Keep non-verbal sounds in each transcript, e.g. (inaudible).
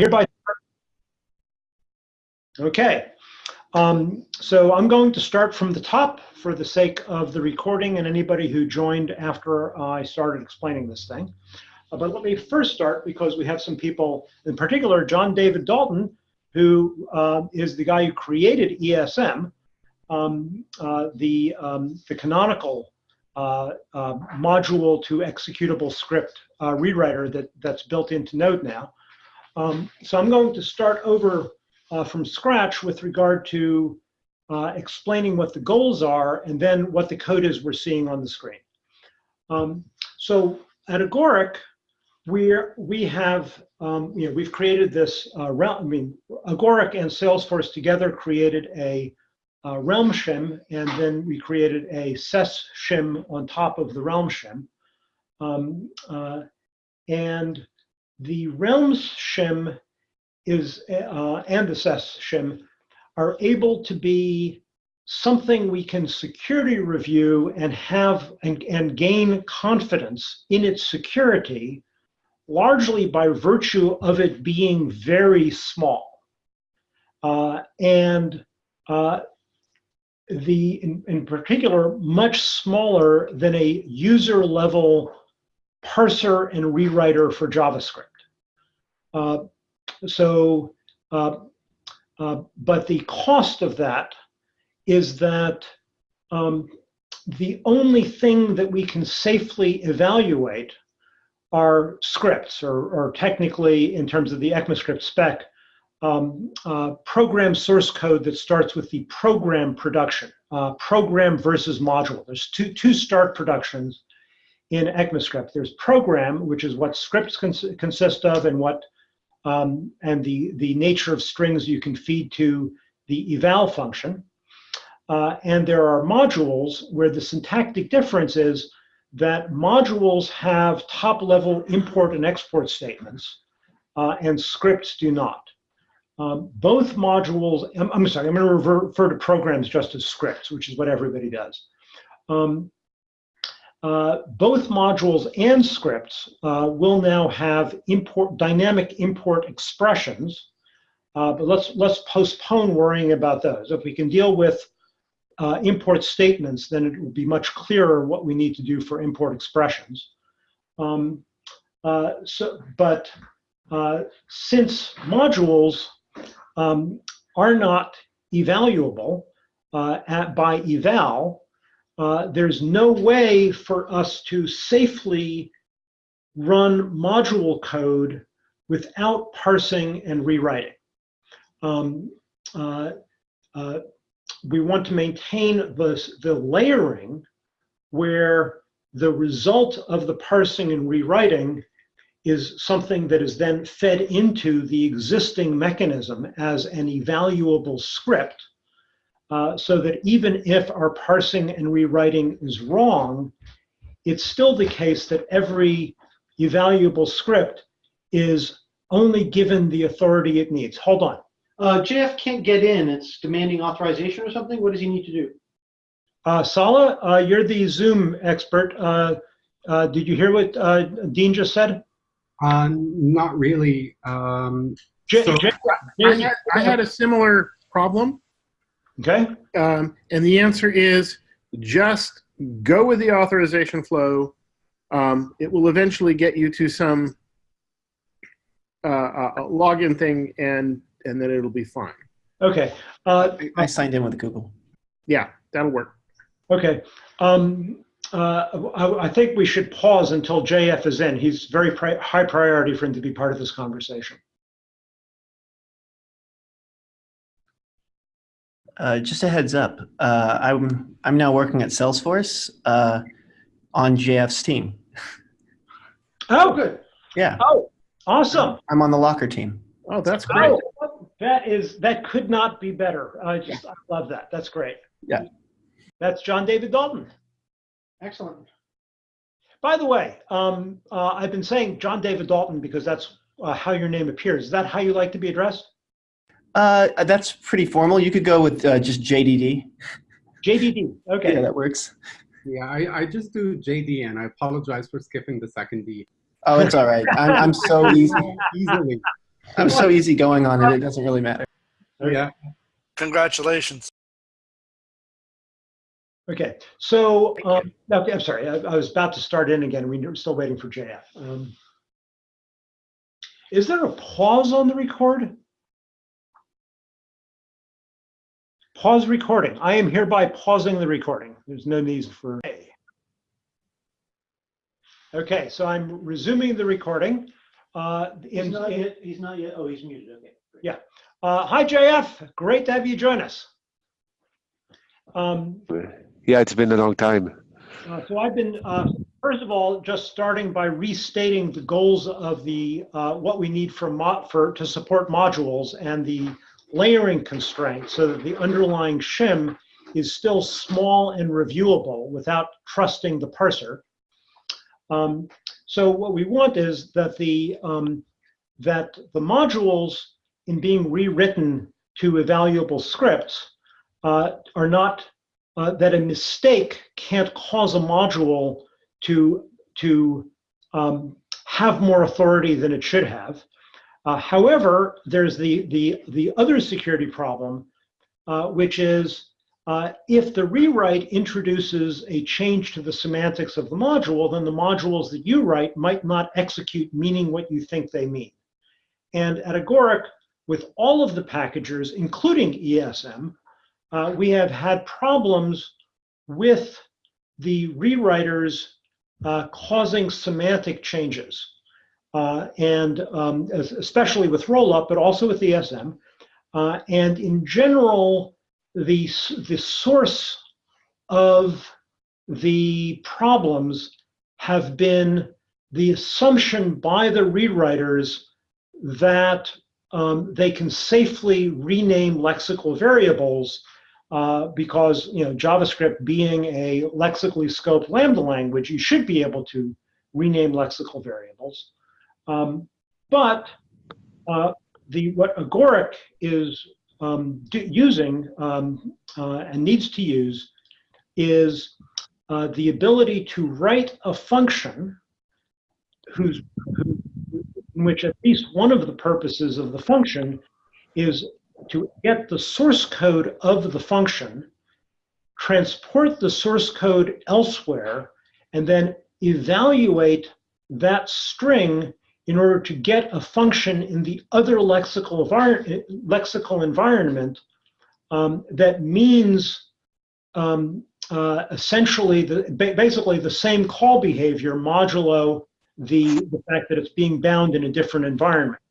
Hereby. Okay. Um, so I'm going to start from the top for the sake of the recording and anybody who joined after I started explaining this thing. Uh, but let me first start because we have some people, in particular, John David Dalton, who uh, is the guy who created ESM, um, uh, the, um, the canonical uh, uh, module to executable script rewriter that, that's built into Node now. Um, so I'm going to start over uh, from scratch with regard to uh, explaining what the goals are and then what the code is we're seeing on the screen. Um, so at Agoric, we're, we have, um, you know, we've created this, uh, realm, I mean, Agoric and Salesforce together created a uh, Realm shim, and then we created a SES shim on top of the Realm shim. Um, uh, and the Realms shim is, uh, and the SES shim are able to be something we can security review and have and, and gain confidence in its security largely by virtue of it being very small. Uh, and uh, the, in, in, particular, much smaller than a user level parser and rewriter for JavaScript. Uh, so, uh, uh, but the cost of that is that um, the only thing that we can safely evaluate are scripts, or, or technically, in terms of the ECMAScript spec, um, uh, program source code that starts with the program production, uh, program versus module. There's two, two start productions in ECMAScript. There's program, which is what scripts cons consist of and what um, and the, the nature of strings you can feed to the eval function. Uh, and there are modules where the syntactic difference is that modules have top level import and export statements uh, and scripts do not. Um, both modules, I'm, I'm, sorry, I'm going to refer to programs just as scripts, which is what everybody does. Um, uh, both modules and scripts uh, will now have import dynamic import expressions, uh, but let's let's postpone worrying about those. If we can deal with uh, import statements, then it will be much clearer what we need to do for import expressions. Um, uh, so, but uh, since modules um, are not evaluable at, by eval, uh, there's no way for us to safely run module code without parsing and rewriting. Um, uh, uh, we want to maintain the, the layering where the result of the parsing and rewriting is something that is then fed into the existing mechanism as an evaluable script uh, so that even if our parsing and rewriting is wrong, it's still the case that every evaluable script is only given the authority it needs. Hold on. Uh, JF can't get in. It's demanding authorization or something. What does he need to do? Uh, Sala, uh, you're the Zoom expert. Uh, uh, did you hear what uh, Dean just said? not really. Um, J so J I, had, I had a similar problem. Okay. Um, and the answer is just go with the authorization flow. Um, it will eventually get you to some uh, uh, login thing, and and then it'll be fine. Okay. Uh, I signed in with Google. Yeah, that'll work. Okay. Um, uh, I, I, think we should pause until JF is in. He's very pri high priority for him to be part of this conversation. Uh, just a heads up, uh, I'm, I'm now working at Salesforce uh, on JF's team. (laughs) Oh, good. Yeah. Oh, awesome. I'm on the Locker team. Oh, that's great. Oh, that is, that could not be better. I just, I love that. That's great. Yeah. That's John David Dalton. Excellent. By the way, um, uh, I've been saying John David Dalton because that's uh, how your name appears. Is that how you like to be addressed? Uh, that's pretty formal. You could go with uh, just JDD. JDD. Okay. Yeah, that works. Yeah, I, I just do JD, and I apologize for skipping the second D. Oh, it's all right. I'm, I'm so (laughs) easy. Easily. I'm so easy going on it, it doesn't really matter. Oh Yeah. Congratulations. Okay, so, um, okay, I'm sorry, I, I was about to start in again. We're still waiting for JF. Um, Is there a pause on the record? Pause recording. I am hereby pausing the recording. There's no need for A. Okay, so I'm resuming the recording. Uh, He's in- not in- yet, he's not yet, oh, he's muted, okay. great. Yeah. uh, Hi, JF. Great to have you join us. Um, Yeah, it's been a long time. Uh, So I've been, uh, first of all, just starting by restating the goals of the, uh, what we need for, mo- for, to support modules and the layering constraint so that the underlying shim is still small and reviewable without trusting the parser. Um, So what we want is that the, um, that the modules in being rewritten to evaluable scripts uh, are not uh, that a mistake can't cause a module to to um, have more authority than it should have. Uh, however, there's the the the other security problem, uh, which is uh, if the rewrite introduces a change to the semantics of the module, then the modules that you write might not execute meaning what you think they mean. And at Agoric, with all of the packagers, including ESM, uh, we have had problems with the rewriters uh, causing semantic changes. Uh, and um, es- especially with rollup, but also with ESM. Uh, and in general, the, the source of the problems have been the assumption by the rewriters that um, they can safely rename lexical variables uh, because you know JavaScript being a lexically scoped lambda language, you should be able to rename lexical variables. Um, but uh, the what Agoric is um, using um, uh, and needs to use is uh, the ability to write a function whose who, in which at least one of the purposes of the function is to get the source code of the function, transport the source code elsewhere, and then evaluate that string in order to get a function in the other lexical, lexical environment um, that means um, uh, essentially the, ba- basically the same call behavior modulo the, the fact that it's being bound in a different environment.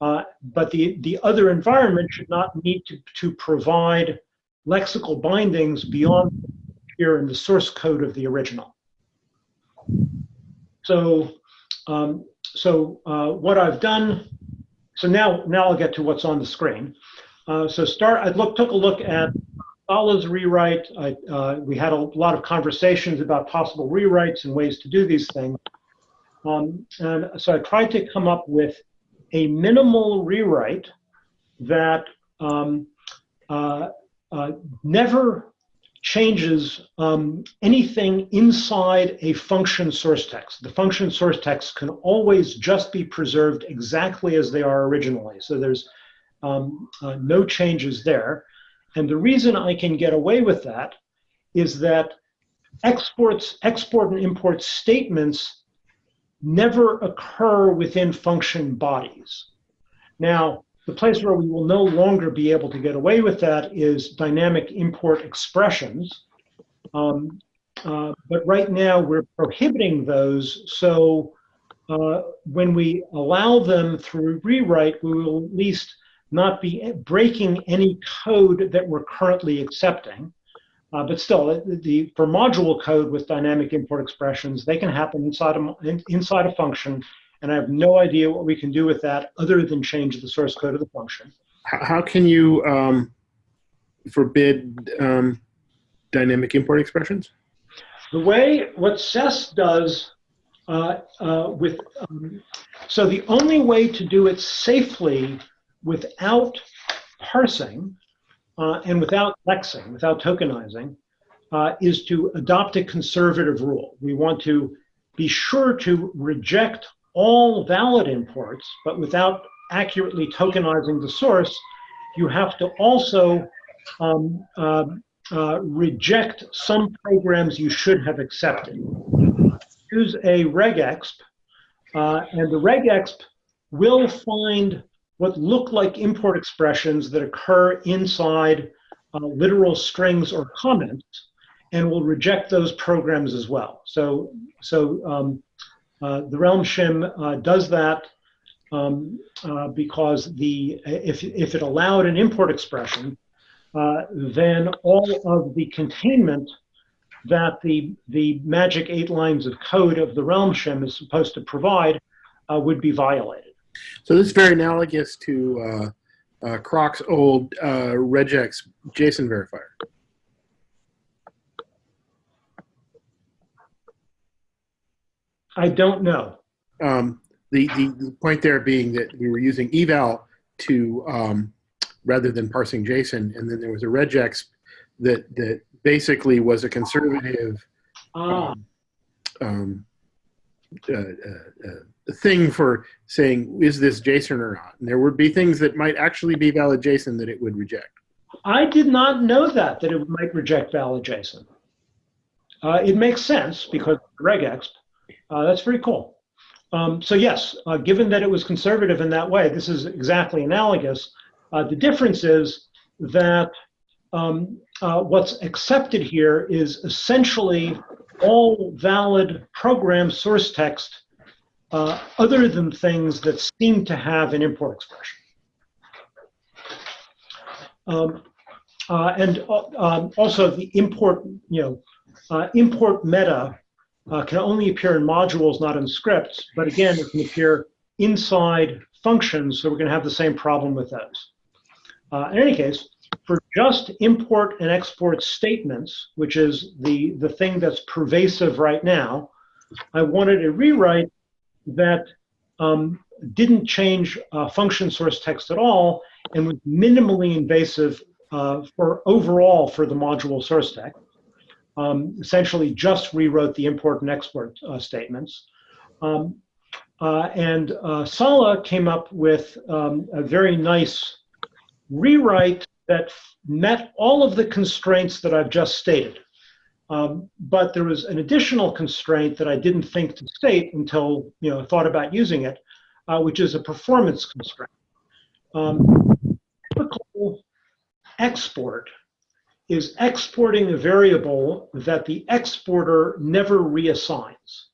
Uh, but the, the other environment should not need to, to provide lexical bindings beyond here in the source code of the original. So, um, so uh, what I've done, so now, now I'll get to what's on the screen. Uh, so start, I look, took a look at Sala's rewrite. I, uh, we had a lot of conversations about possible rewrites and ways to do these things. Um, and so I tried to come up with a minimal rewrite that um, uh, uh, never changes um, anything inside a function source text. The function source text can always just be preserved exactly as they are originally. So there's um, uh, no changes there. And the reason I can get away with that is that exports, export and import statements never occur within function bodies. Now, the place where we will no longer be able to get away with that is dynamic import expressions. Um, uh, but right now we're prohibiting those. So uh, when we allow them through rewrite, we will at least not be breaking any code that we're currently accepting. Uh, but still, the, the, for module code with dynamic import expressions, they can happen inside a, inside a function, and I have no idea what we can do with that other than change the source code of the function. How, can you um, forbid um, dynamic import expressions? The way what SES does uh, uh, with, um, so the only way to do it safely without parsing uh, and without lexing, without tokenizing, uh, is to adopt a conservative rule. We want to be sure to reject all valid imports, but without accurately tokenizing the source, you have to also um, uh, uh, reject some programs you should have accepted. Use a regexp, uh, and the regexp will find what look like import expressions that occur inside uh, literal strings or comments, and will reject those programs as well. So, so um, the Realm shim uh, does that um, uh, because the if if it allowed an import expression, uh, then all of the containment that the the magic eight lines of code of the Realm shim is supposed to provide uh, would be violated. So this is very analogous to uh, uh, Crock's old uh, regex JSON verifier. I don't know. Um, the, the, the point there being that we were using eval to um, rather than parsing JSON, and then there was a regex that that basically was a conservative Ah, um, uh, uh, uh, thing for saying is this JSON or not. And there would be things that might actually be valid JSON that it would reject. I did not know that that it might reject valid JSON. Uh, it makes sense because regex. Uh, that's very cool. Um, so yes, uh, given that it was conservative in that way, this is exactly analogous. Uh, the difference is that um, uh, what's accepted here is essentially all valid program source text uh, other than things that seem to have an import expression. Um, uh, and um, also the import, you know, import meta uh, can only appear in modules, not in scripts. But again, it can appear inside functions, so we're going to have the same problem with those. Uh, in any case, for just import and export statements, which is the, the thing that's pervasive right now, I wanted a rewrite that um, didn't change uh, function source text at all and was minimally invasive uh, for overall for the module source text um, essentially just rewrote the import and export uh, statements. Um, uh, and uh, Sala came up with um, a very nice rewrite that met all of the constraints that I've just stated. Um, but there was an additional constraint that I didn't think to state until you know thought about using it, uh, which is a performance constraint. Um, typical export is exporting a variable that the exporter never reassigns.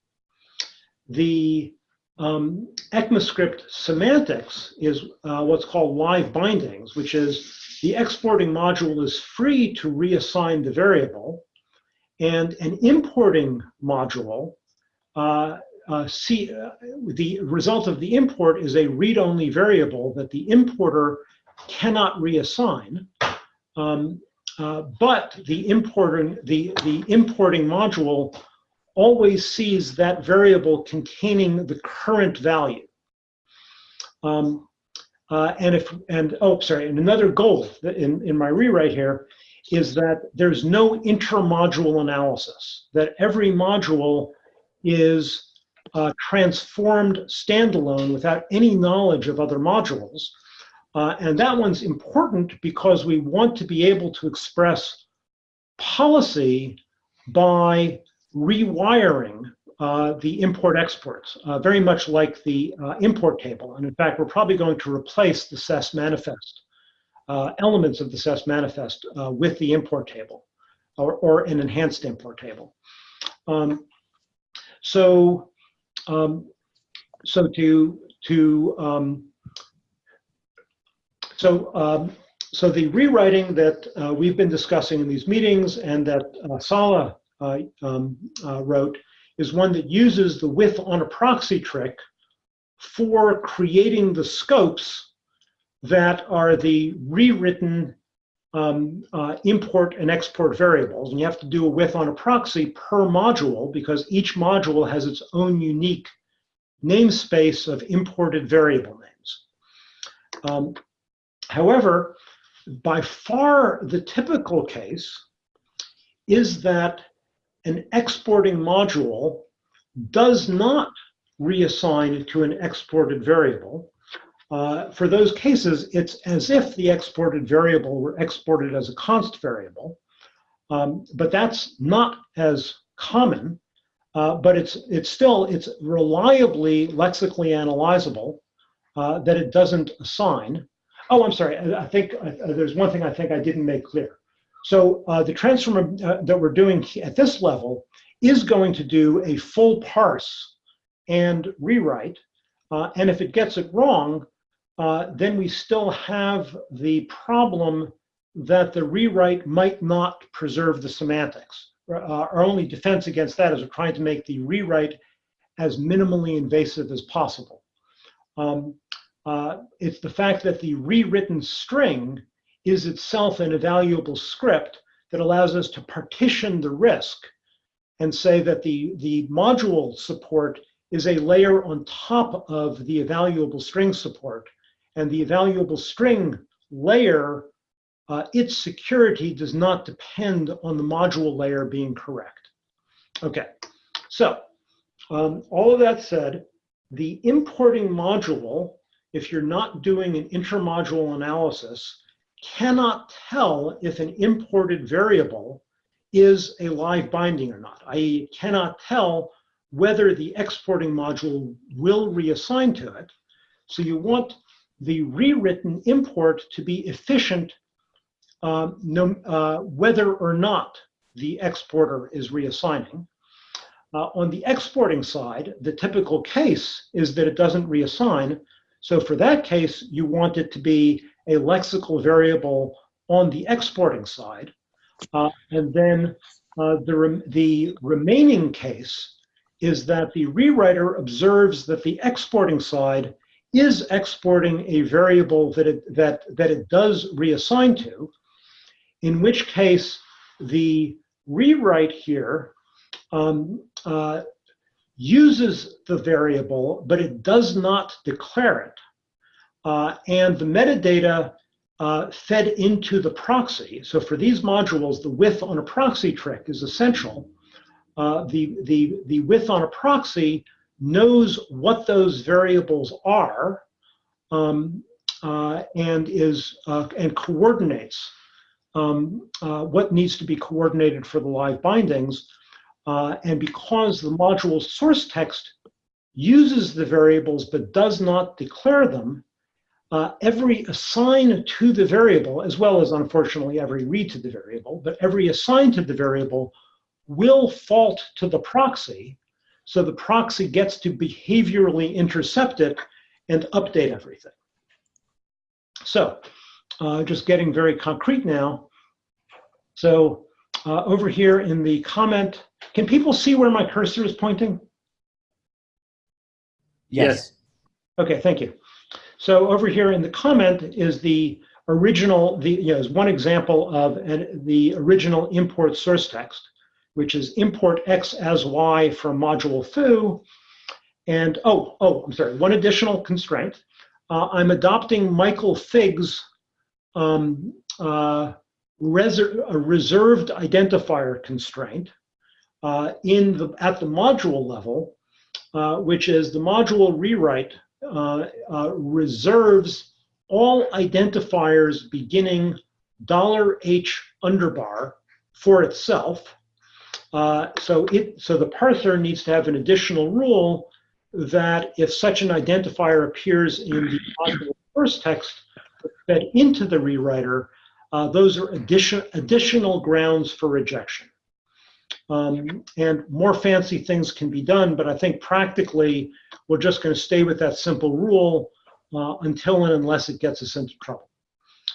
The um, ECMAScript semantics is uh, what's called live bindings, which is the exporting module is free to reassign the variable, and an importing module, uh, uh, see, uh, the result of the import is a read-only variable that the importer cannot reassign. Um, uh, but the importing, the, the importing module always sees that variable containing the current value. Um, uh, and if, and oh, sorry, and another goal in, in my rewrite here is that there's no intermodule analysis, that every module is uh, transformed standalone without any knowledge of other modules. Uh, and that one's important because we want to be able to express policy by rewiring uh, the import exports, uh, very much like the uh, import table. And in fact, we're probably going to replace the SES manifest, uh, elements of the SES manifest uh, with the import table or, or an enhanced import table. Um, so, um, so to, to um, so, um, so the rewriting that uh, we've been discussing in these meetings and that uh, Sala uh, um, uh, wrote is one that uses the with on a proxy trick for creating the scopes that are the rewritten um, uh, import and export variables. And you have to do a with on a proxy per module because each module has its own unique namespace of imported variable names. Um, However, by far the typical case is that an exporting module does not reassign to an exported variable, Uh, for those cases, it's as if the exported variable were exported as a const variable, um, but that's not as common. Uh, but it's it's still it's reliably lexically analyzable uh, that it doesn't assign. Oh, I'm sorry. I, think uh, there's one thing I think I didn't make clear. So uh, the transform uh, that we're doing at this level is going to do a full parse and rewrite. Uh, and if it gets it wrong, uh, then we still have the problem that the rewrite might not preserve the semantics. Uh, our only defense against that is we're trying to make the rewrite as minimally invasive as possible. Um, uh, it's the fact that the rewritten string is itself an evaluable script that allows us to partition the risk and say that the, the module support is a layer on top of the evaluable string support. And the evaluable string layer, uh, its security does not depend on the module layer being correct. Okay, so um, all of that said, the importing module, if you're not doing an intermodule analysis, cannot tell if an imported variable is a live binding or not. i.e. cannot tell whether the exporting module will reassign to it. So you want the rewritten import to be efficient uh, no, uh, whether or not the exporter is reassigning. Uh, on the exporting side, the typical case is that it doesn't reassign. So for that case, you want it to be a lexical variable on the exporting side. Uh, and then uh, the, re the remaining case is that the rewriter observes that the exporting side is exporting a variable that it, that, that it does reassign to, in which case the rewrite here um, uh, uses the variable, but it does not declare it. Uh, and the metadata uh, fed into the proxy. So for these modules, the with on a proxy trick is essential. Uh, the, the, the with on a proxy knows what those variables are um, uh, and is uh, and coordinates um, uh, what needs to be coordinated for the live bindings. And because the module source text uses the variables but does not declare them, uh, every assign to the variable, as well as unfortunately every read to the variable, but every assign to the variable will fault to the proxy. So the proxy gets to behaviorally intercept it and update everything. So uh, just getting very concrete now. So uh, over here in the comment, can people see where my cursor is pointing? Yes. Okay, thank you. So over here in the comment is the original, the you know, is one example of an, the original import source text, which is import x as y from module foo. And oh, oh, I'm sorry, one additional constraint. Uh, I'm adopting Michael Fig's um, uh, reser reserved identifier constraint uh, in the at the module level, uh, which is the module rewrite reserves all identifiers beginning dollar $H underbar for itself. Uh, so it so the parser needs to have an additional rule that if such an identifier appears in the module first text fed into the rewriter, uh, those are addition, additional grounds for rejection. Um, and more fancy things can be done, but I think practically we're just going to stay with that simple rule uh, until and unless it gets us into trouble.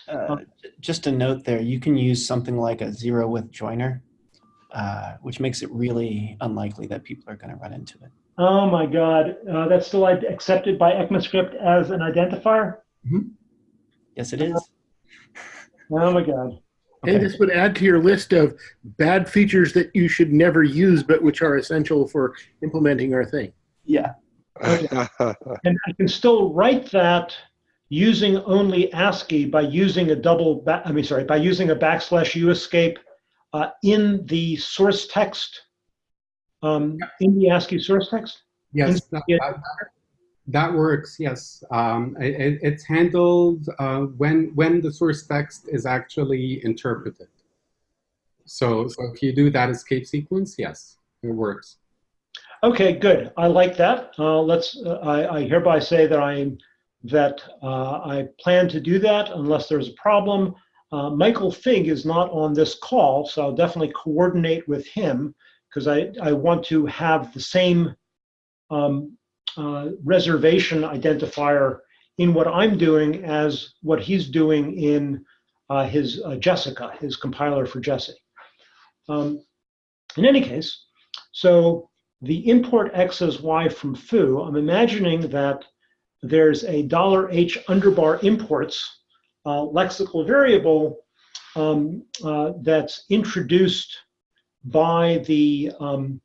Uh, just a note there, you can use something like a zero width joiner, uh, which makes it really unlikely that people are going to run into it. Oh my God, uh, that's still accepted by ECMAScript as an identifier? Mm -hmm. Yes, it is. Oh my God. Okay. And this would add to your list of bad features that you should never use, but which are essential for implementing our thing. Yeah. Okay. (laughs) and I can still write that using only ASCII by using a double, I mean, sorry, by using a backslash U escape uh, in the source text, um, in the ASCII source text? Yes. In, That works, yes. Um, it, it- it's handled uh, when, when the source text is actually interpreted. So, so if you do that escape sequence, yes, it works. Okay, good. I like that. Uh, let's. Uh, I, I hereby say that I that uh, I plan to do that unless there's a problem. Uh, Michael Fig is not on this call, so I'll definitely coordinate with him because I I want to have the same um, uh, reservation identifier in what I'm doing as what he's doing in uh, his uh, Jessica, his compiler for Jessie. Um, in any case, so the import x as y from foo, I'm imagining that there's a dollar $h underbar imports uh, lexical variable um, uh, that's introduced by the, um,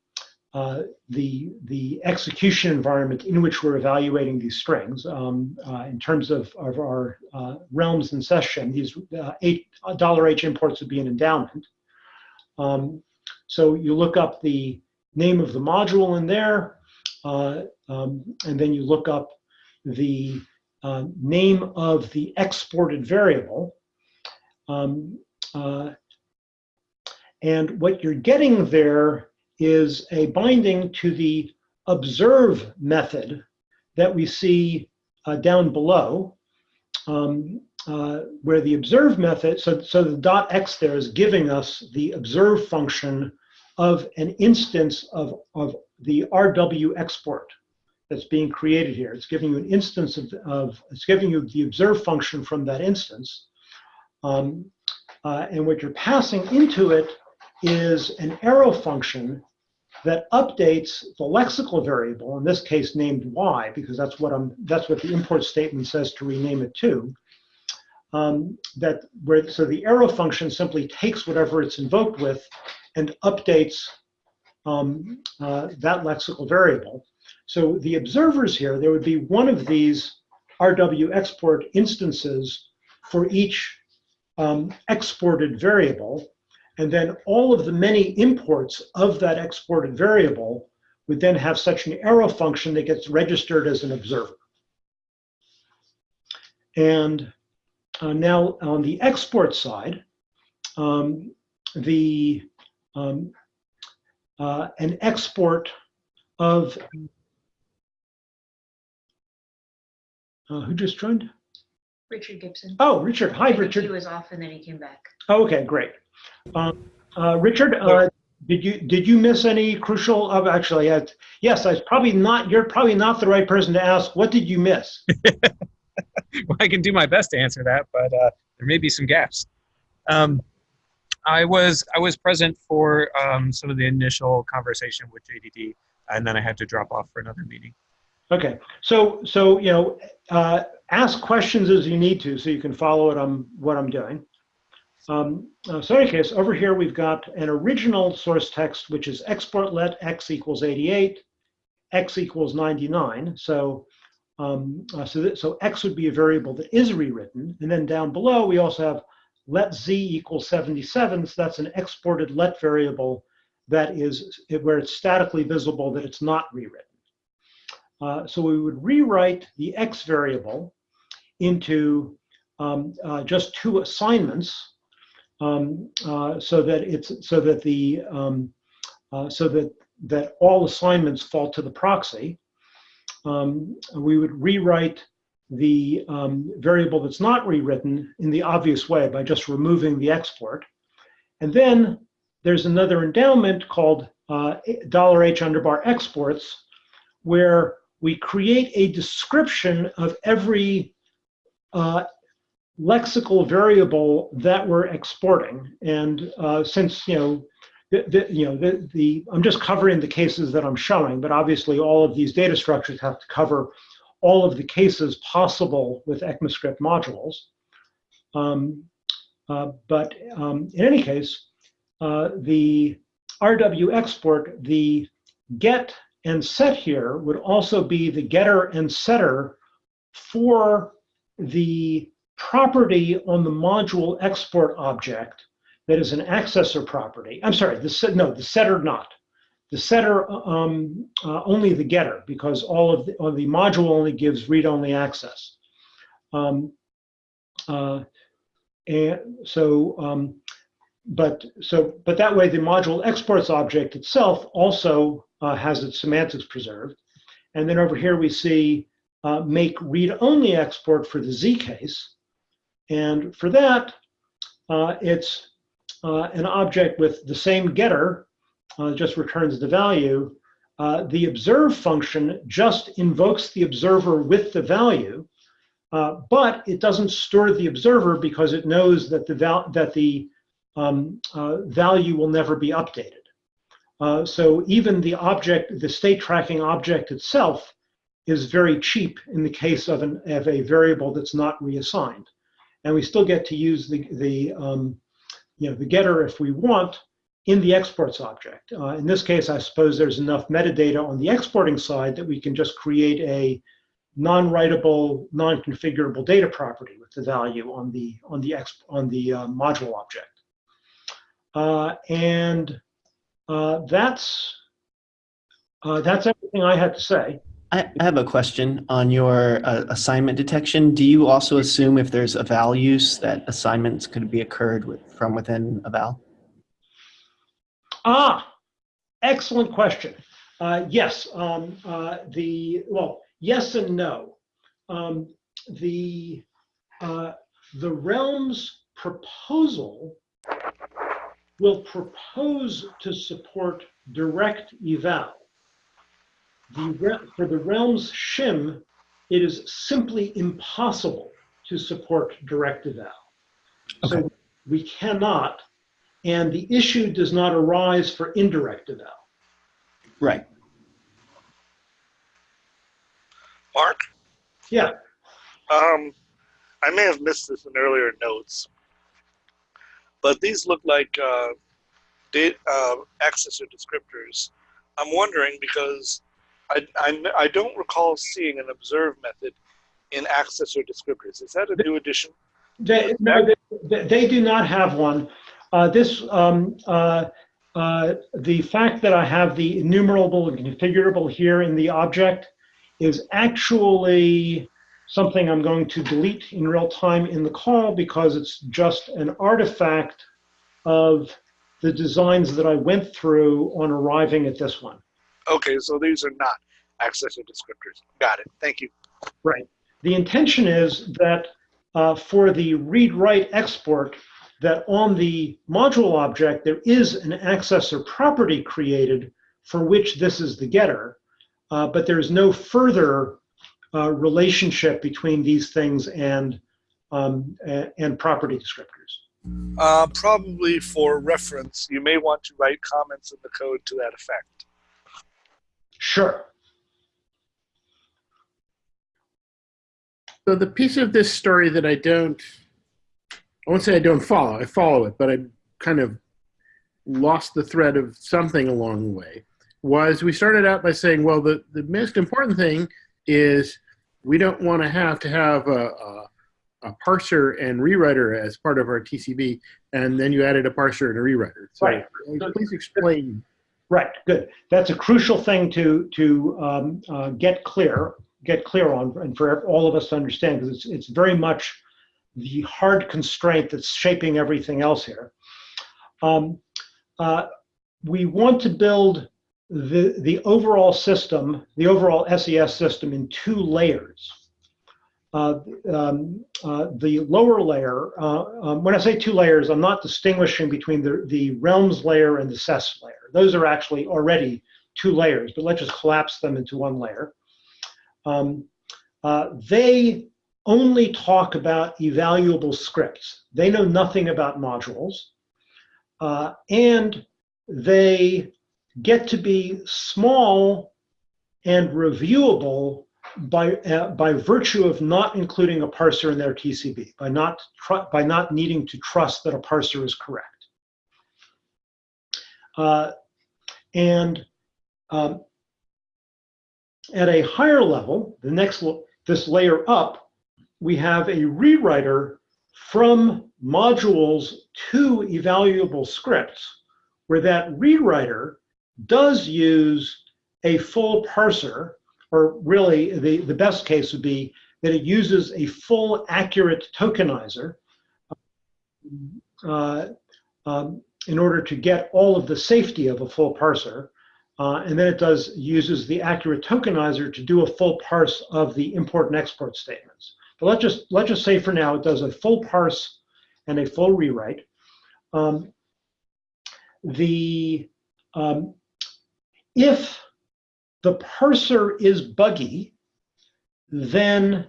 uh, the, the execution environment in which we're evaluating these strings. Um, uh, in terms of, of our uh, realms in session, these uh, eight, $h imports would be an endowment. Um, so you look up the name of the module in there, uh, um, and then you look up the uh, name of the exported variable. Um, uh, and what you're getting there is a binding to the observe method that we see uh, down below, um, uh, where the observe method, so, so the dot x there is giving us the observe function of an instance of, of the RW export that's being created here. It's giving you an instance of, of it's giving you the observe function from that instance. Um, uh, and what you're passing into it is an arrow function that updates the lexical variable, in this case named y, because that's what I'm that's what the import statement says to rename it to. Um, that where so the arrow function simply takes whatever it's invoked with and updates um, uh, that lexical variable. So the observers here, there would be one of these RW export instances for each um, exported variable. And then all of the many imports of that exported variable would then have such an arrow function that gets registered as an observer. And uh, now on the export side, um, the um, uh, an export of uh, who just joined? Richard Gibson. Oh, Richard. Hi, I Richard. He was off and then he came back. Oh, okay, great. Um, uh, Richard, uh, did you did you miss any crucial? Uh, actually, uh, yes. I was probably not. You're probably not the right person to ask. What did you miss? (laughs) well, I can do my best to answer that, but uh, there may be some gaps. Um, I was I was present for um, some of the initial conversation with JDD, and then I had to drop off for another meeting. Okay, so so you know, uh, ask questions as you need to, so you can follow what I'm what I'm doing. Um, uh, so in any case, over here we've got an original source text, which is export let x equals 88, x equals 99. So um, uh, so that, so x would be a variable that is rewritten, and then down below we also have let z equals 77. So that's an exported let variable that is where it's statically visible that it's not rewritten. Uh, so we would rewrite the x variable into um, uh, just two assignments um, uh, so that it's so that the um, uh, so that that all assignments fall to the proxy. Um, we would rewrite the um, variable that's not rewritten in the obvious way by just removing the export. And then there's another endowment called uh, $h underbar exports, where we create a description of every uh, lexical variable that we're exporting. And uh, since, you know, the, the, you know, the, the, I'm just covering the cases that I'm showing, but obviously all of these data structures have to cover all of the cases possible with ECMAScript modules. Um, uh, but um, in any case, uh, the RW export, the get and set here would also be the getter and setter for the property on the module export object that is an accessor property. I'm sorry, the set, no, the setter not. the setter um, uh, only the getter because all of the, or the module only gives read-only access. Um, uh, and so, um, but so, but that way the module exports object itself also uh, has its semantics preserved. And then over here we see uh, make read-only export for the Z case. And for that, uh, it's uh, an object with the same getter, uh, just returns the value. Uh, the observe function just invokes the observer with the value, uh, but it doesn't store the observer because it knows that the, val that the um, uh, value will never be updated. So even the object, the state tracking object itself is very cheap in the case of, an, of a variable that's not reassigned. And we still get to use the, the, um, you know, the getter if we want in the exports object. Uh, in this case, I suppose there's enough metadata on the exporting side that we can just create a non-writable, non-configurable data property with the value on the on the exp on the uh, module object. Uh, and uh, that's uh, that's everything I had to say. I, I have a question on your uh, assignment detection. Do you also assume if there's eval use that assignments could be occurred with, from within eval? Ah, excellent question. Uh, yes, um, uh, the well, yes and no. Um, the uh, the realm's proposal will propose to support direct eval. The, for the realm's shim, it is simply impossible to support direct eval. Okay. So we cannot, and the issue does not arise for indirect eval. Right. Mark, Yeah, um, I may have missed this in earlier notes, but these look like uh, data, uh, accessor descriptors. I'm wondering because I, I, I don't recall seeing an observe method in accessor descriptors. Is that a new addition? they, no, they, they do not have one. Uh, this, um, uh, uh, the fact that I have the enumerable and configurable here in the object is actually something I'm going to delete in real time in the call because it's just an artifact of the designs that I went through on arriving at this one. Okay, so these are not accessor descriptors. Got it. Thank you. Right. The intention is that uh, for the read-write export, that on the module object, there is an accessor property created for which this is the getter, uh, but there's no further uh, relationship between these things and, um, and property descriptors. Uh, probably for reference, you may want to write comments in the code to that effect. Sure. So the piece of this story that I don't, I won't say I don't follow, I follow it, but I kind of lost the thread of something along the way, was we started out by saying, well, the, the most important thing is we don't want to have to have a, a, a parser and rewriter as part of our TCB, and then you added a parser and a rewriter. So Right. please explain. Right, good. That's a crucial thing to, to um, uh, get clear, get clear on, and for all of us to understand, because it's, it's very much the hard constraint that's shaping everything else here. Um, uh, we want to build the, the overall system, the overall SES system in two layers. Uh, um, uh, the lower layer, uh, um, when I say two layers, I'm not distinguishing between the, the realms layer and the SES layer. Those are actually already two layers, but let's just collapse them into one layer. Um, uh, they only talk about evaluable scripts. They know nothing about modules. Uh, and they get to be small and reviewable by, uh, by virtue of not including a parser in their TCB, by not, by not needing to trust that a parser is correct. Uh, and um, at a higher level, the next, this layer up, we have a rewriter from modules to evaluable scripts, where that rewriter does use a full parser, or really the, the best case would be that it uses a full accurate tokenizer uh, um, in order to get all of the safety of a full parser. Uh, and then it does uses the accurate tokenizer to do a full parse of the import and export statements. But let's just let's just say for now it does a full parse and a full rewrite. Um, the um, if the parser is buggy, then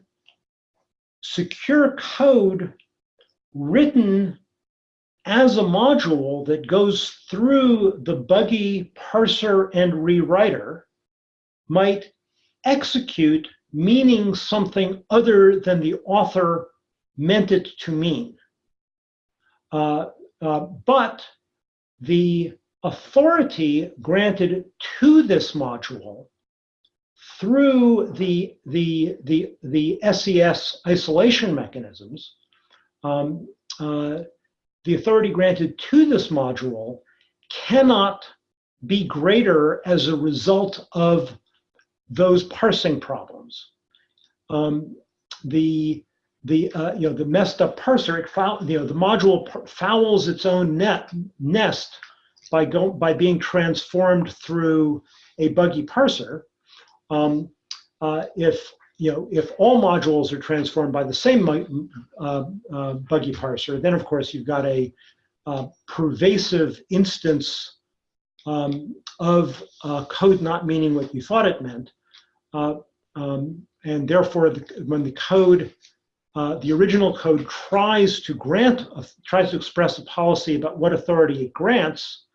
secure code written as a module that goes through the buggy parser and rewriter might execute meaning something other than the author meant it to mean. Uh, uh, but the authority granted to this module through the, the, the, the SES isolation mechanisms, um, uh, the authority granted to this module cannot be greater as a result of those parsing problems. Um, the the uh, you know the messed up parser, it foul, you know the module fouls its own net nest by by being transformed through a buggy parser. Um, uh, if you know if all modules are transformed by the same uh, uh, buggy parser, then of course you've got a uh, pervasive instance um, of uh, code not meaning what you thought it meant, uh, um, and therefore the, when the code uh, the original code tries to grant, tries to express a policy about what authority it grants,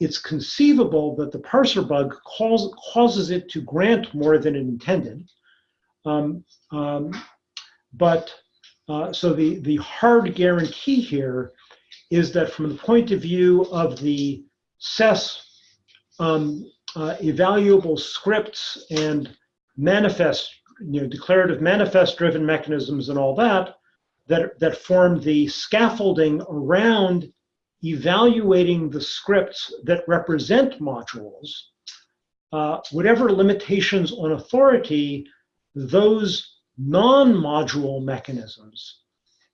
it's conceivable that the parser bug cause, causes it to grant more than it intended. Um, um, but uh, so the, the hard guarantee here is that from the point of view of the SES um, uh, evaluable scripts and manifest you know, declarative manifest driven mechanisms and all that, that, that form the scaffolding around evaluating the scripts that represent modules, uh, whatever limitations on authority those non-module mechanisms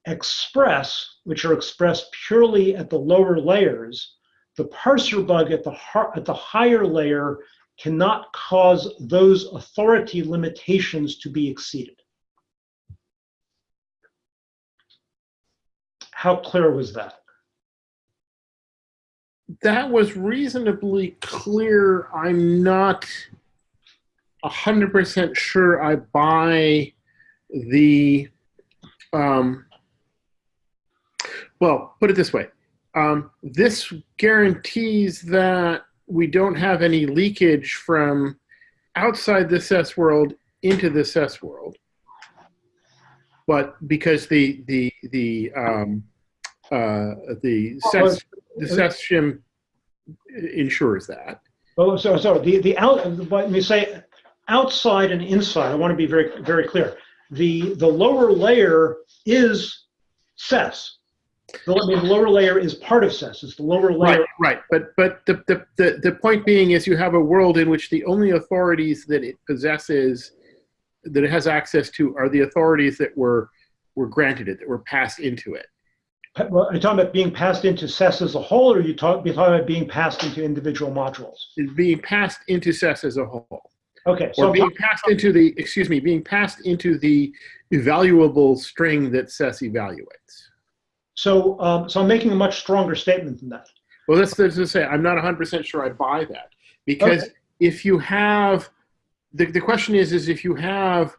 express, which are expressed purely at the lower layers, the parser bug at the, at the higher layer cannot cause those authority limitations to be exceeded. How clear was that? That was reasonably clear. I'm not 100% sure I buy the, um, well, put it this way. Um, this guarantees that we don't have any leakage from outside the SES world into the SES world. But because the the the um, uh, the SES the SES shim ensures that. Oh, so so the the out. Let me say outside and inside. I want to be very very clear. The the lower layer is SES. The, I mean, the lower layer is part of SES. It's the lower layer. Right, right. But but the, the, the, the point being is you have a world in which the only authorities that it possesses, that it has access to, are the authorities that were were granted it, that were passed into it. Well, are you talking about being passed into SES as a whole, or are you talk, talking about being passed into individual modules? It's being passed into SES as a whole. Okay, Or so being passed into the, excuse me, being passed into the evaluable string that SES evaluates. so um, so I'm making a much stronger statement than that. Well, that's, that's to say, I'm not 100% sure I buy that. Because Okay. if you have, the, the question is, is if you have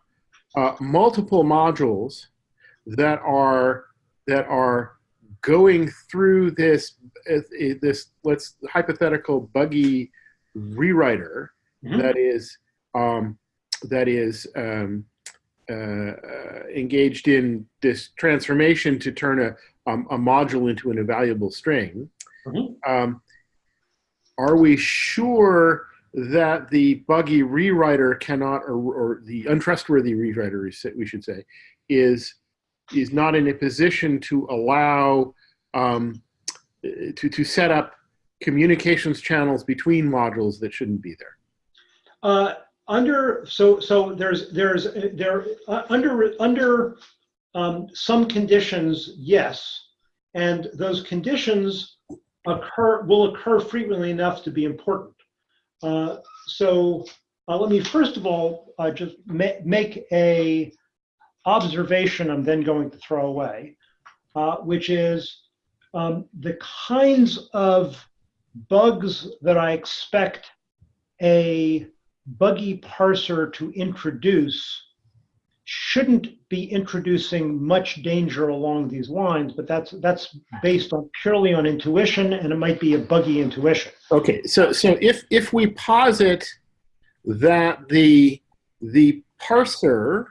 uh, multiple modules that are, that are going through this, uh, this, let's, hypothetical buggy rewriter Mhm. that is, um, that is um, uh, uh, engaged in this transformation to turn a, um, a module into an evaluable string, Mhm. um, are we sure that the buggy rewriter cannot, or, or the untrustworthy rewriter, we should say, is is not in a position to allow um, to to set up communications channels between modules that shouldn't be there. Uh, under so so there's there's there uh, under under um, some conditions yes, and those conditions occur will occur frequently enough to be important. Uh, so uh, let me first of all uh, just ma make a observation I'm then going to throw away, uh, which is um, the kinds of bugs that I expect a buggy parser to introduce shouldn't be introducing much danger along these lines, but that's that's based on purely on intuition, and it might be a buggy intuition. Okay, so so if if we posit that the the parser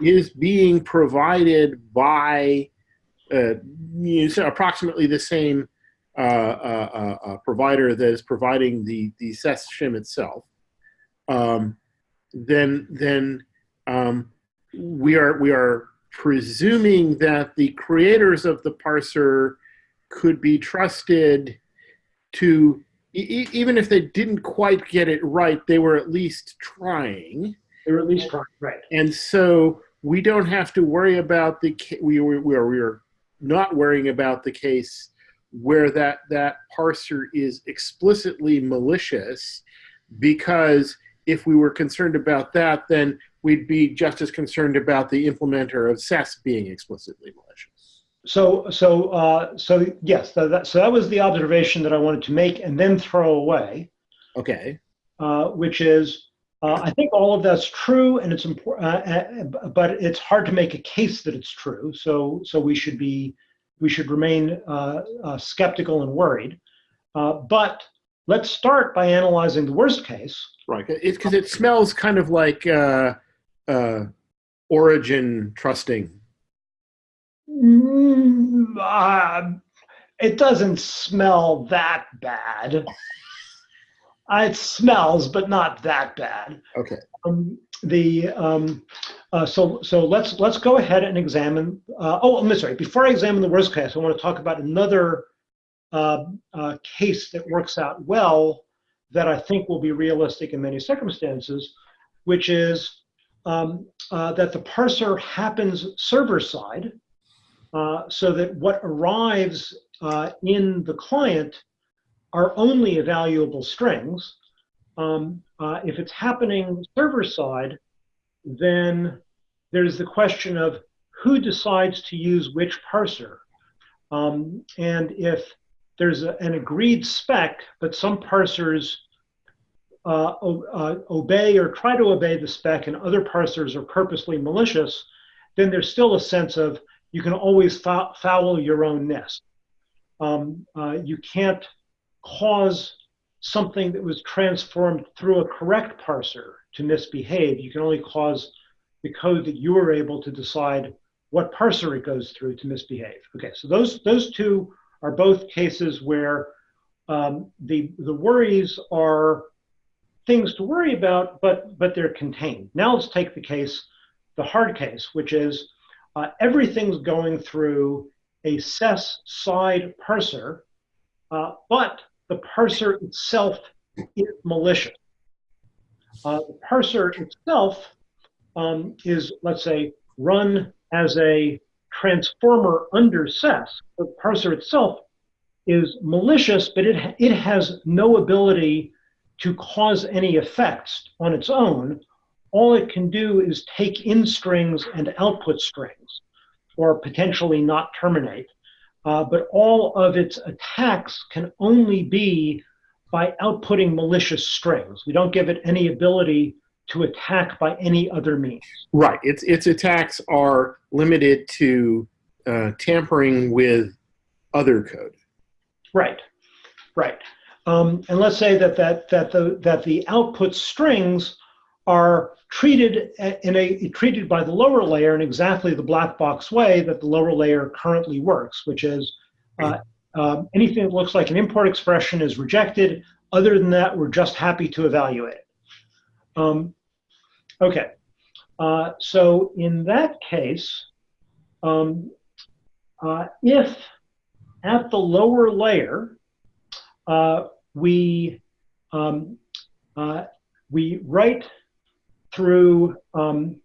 is being provided by uh, approximately the same uh, uh, uh, provider that is providing the the SES shim itself, um, then then um, we are we are presuming that the creators of the parser could be trusted to e even if they didn't quite get it right, they were at least trying. They were at least trying, right? And so we don't have to worry about the we we we are, we are not worrying about the case where that that parser is explicitly malicious because if we were concerned about that then we'd be just as concerned about the implementer of SES being explicitly malicious. So, so, uh, so yes, so that, so that was the observation that I wanted to make and then throw away, Okay. uh, which is, uh, I think all of that's true and it's important, uh, uh, but it's hard to make a case that it's true. So, so we should be, we should remain uh, uh, skeptical and worried. Uh, but let's start by analyzing the worst case. Right. It's because it smells kind of like uh, uh, origin trusting. Mm, uh, it doesn't smell that bad. (laughs) Uh, it smells, but not that bad. Okay. Um, the um, uh, so so let's let's go ahead and examine. Uh, oh, I'm sorry. Before I examine the worst case, I want to talk about another uh, uh, case that works out well that I think will be realistic in many circumstances, which is um, uh, that the parser happens server side, uh, so that what arrives uh, in the client are only evaluable strings. Um, uh, if it's happening server side, then there's the question of who decides to use which parser. Um, and if there's a, an agreed spec, but some parsers uh, uh, obey or try to obey the spec and other parsers are purposely malicious, then there's still a sense of you can always foul your own nest. Um, uh, you can't cause something that was transformed through a correct parser to misbehave. You can only cause the code that you were able to decide what parser it goes through to misbehave. Okay, so those those two are both cases where um, the the worries are things to worry about, but but they're contained. Now let's take the case, the hard case, which is uh, everything's going through a SES side parser, uh, but the parser itself is malicious. Uh, the parser itself um, is, let's say, run as a transformer under SES. The parser itself is malicious, but it, it has no ability to cause any effects on its own. All it can do is take in strings and output strings, or potentially not terminate. Uh, but all of its attacks can only be by outputting malicious strings. We don't give it any ability to attack by any other means. Right. Its its attacks are limited to uh, tampering with other code. Right. Right. Um, and let's say that that that the that the output strings are treated in a treated by the lower layer in exactly the black box way that the lower layer currently works, which is uh, uh, anything that looks like an import expression is rejected. Other than that, we're just happy to evaluate it. Um, okay, uh, so in that case, um, uh, if at the lower layer uh, we um, uh, we write through um,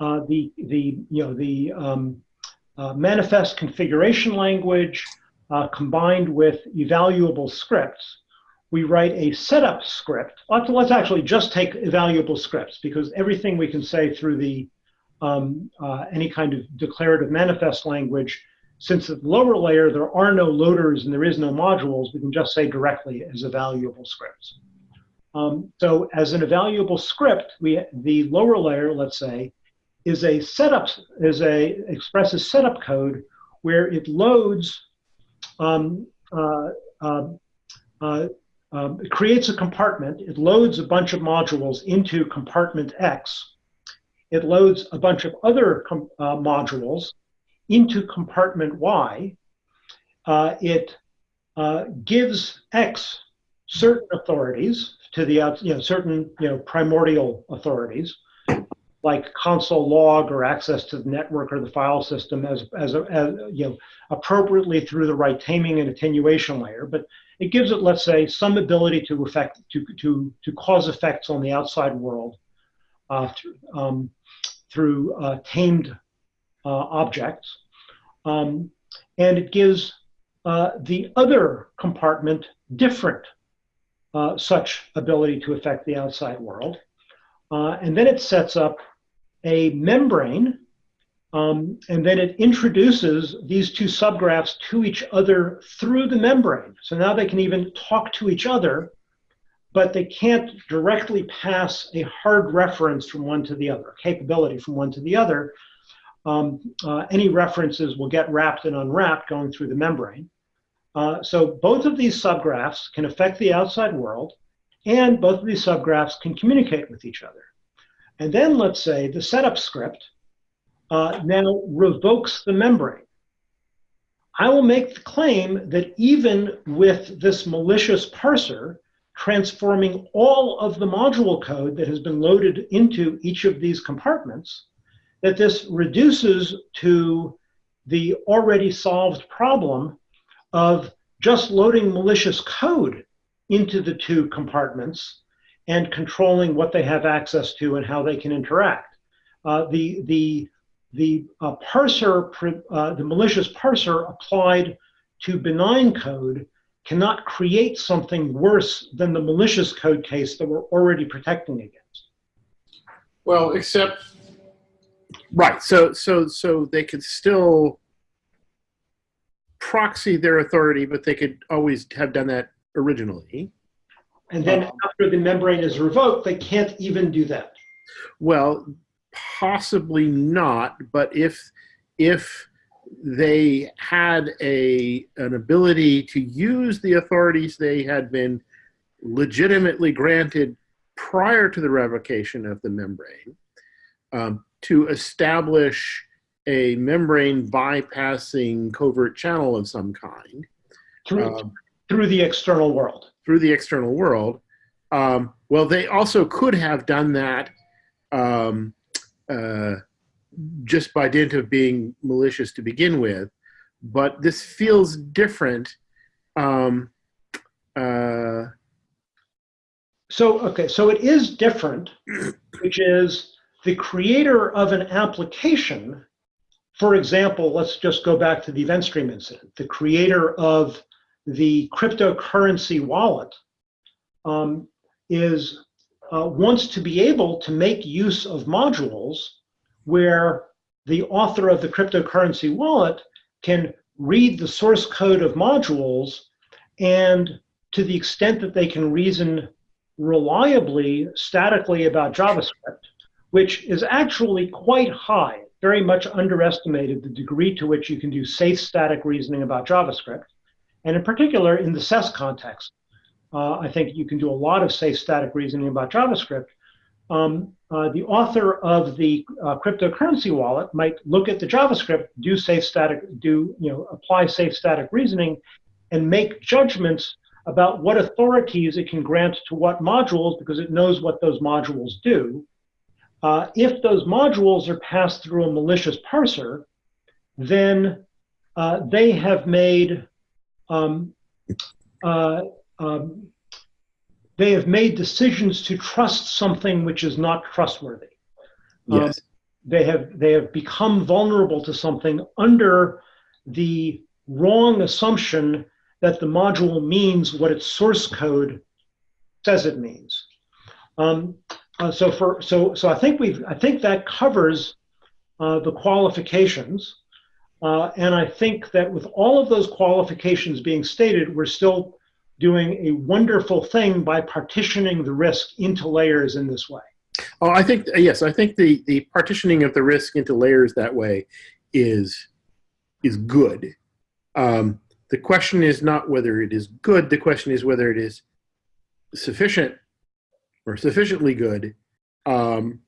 uh, the the you know the um, uh, manifest configuration language uh, combined with evaluable scripts. We write a setup script. Let's, let's actually just take evaluable scripts because everything we can say through the um, uh, any kind of declarative manifest language, since at the lower layer there are no loaders and there is no modules, we can just say directly as evaluable scripts. Um, so as an evaluable script, we the lower layer, let's say, is a setup is a expresses setup code where it loads um, uh, uh, uh, um, it creates a compartment. It loads a bunch of modules into compartment X. It loads a bunch of other uh, modules into compartment Y. Uh, it uh, gives X certain authorities to the you know certain you know primordial authorities like console log or access to the network or the file system as, as, a, as you know, appropriately through the right taming and attenuation layer. But it gives it, let's say, some ability to affect, to, to, to cause effects on the outside world uh, through, um, through uh, tamed uh, objects. Um, and it gives uh, the other compartment different uh, such ability to affect the outside world. Uh, and then it sets up a membrane, um, and then it introduces these two subgraphs to each other through the membrane. So now they can even talk to each other, but they can't directly pass a hard reference from one to the other, capability from one to the other. Um, uh, any references will get wrapped and unwrapped going through the membrane. Uh, so both of these subgraphs can affect the outside world, and both of these subgraphs can communicate with each other. And then let's say the setup script uh, now revokes the membrane. I will make the claim that even with this malicious parser transforming all of the module code that has been loaded into each of these compartments, that this reduces to the already solved problem of just loading malicious code into the two compartments and controlling what they have access to and how they can interact. Uh, the the the uh, parser, uh, the malicious parser applied to benign code cannot create something worse than the malicious code case that we're already protecting against. Well, except right. So so so they could still proxy their authority, but they could always have done that originally. And then Uh, after the membrane is revoked, they can't even do that. Well, possibly not, but if if they had a an ability to use the authorities they had been legitimately granted prior to the revocation of the membrane um, to establish a membrane bypassing covert channel of some kind Through, um, through the external world. through the external world. Um, well, they also could have done that um, uh, just by dint of being malicious to begin with, but this feels different. Um, uh, So, okay, so it is different, (clears throat) which is the creator of an application. For example, let's just go back to the event stream incident. The creator of the cryptocurrency wallet um, is uh, wants to be able to make use of modules where the author of the cryptocurrency wallet can read the source code of modules and to the extent that they can reason reliably statically about JavaScript, which is actually quite high, very much underestimated the degree to which you can do safe static reasoning about JavaScript. And in particular, in the SES context, uh, I think you can do a lot of safe static reasoning about JavaScript. Um, uh, the author of the uh, cryptocurrency wallet might look at the JavaScript, do safe static, do you know, apply safe static reasoning, and make judgments about what authorities it can grant to what modules because it knows what those modules do. Uh, if those modules are passed through a malicious parser, then uh, they have made um, uh, um, they have made decisions to trust something which is not trustworthy. Um, Yes. they have they have become vulnerable to something under the wrong assumption that the module means what its source code says it means. Um, uh, so for so so I think we've I think that covers uh, the qualifications, uh, and I think that with all of those qualifications being stated, we're still doing a wonderful thing by partitioning the risk into layers in this way. Oh, I think yes. I think the the partitioning of the risk into layers that way is is good. Um, the question is not whether it is good. The question is whether it is sufficient or sufficiently good. Um,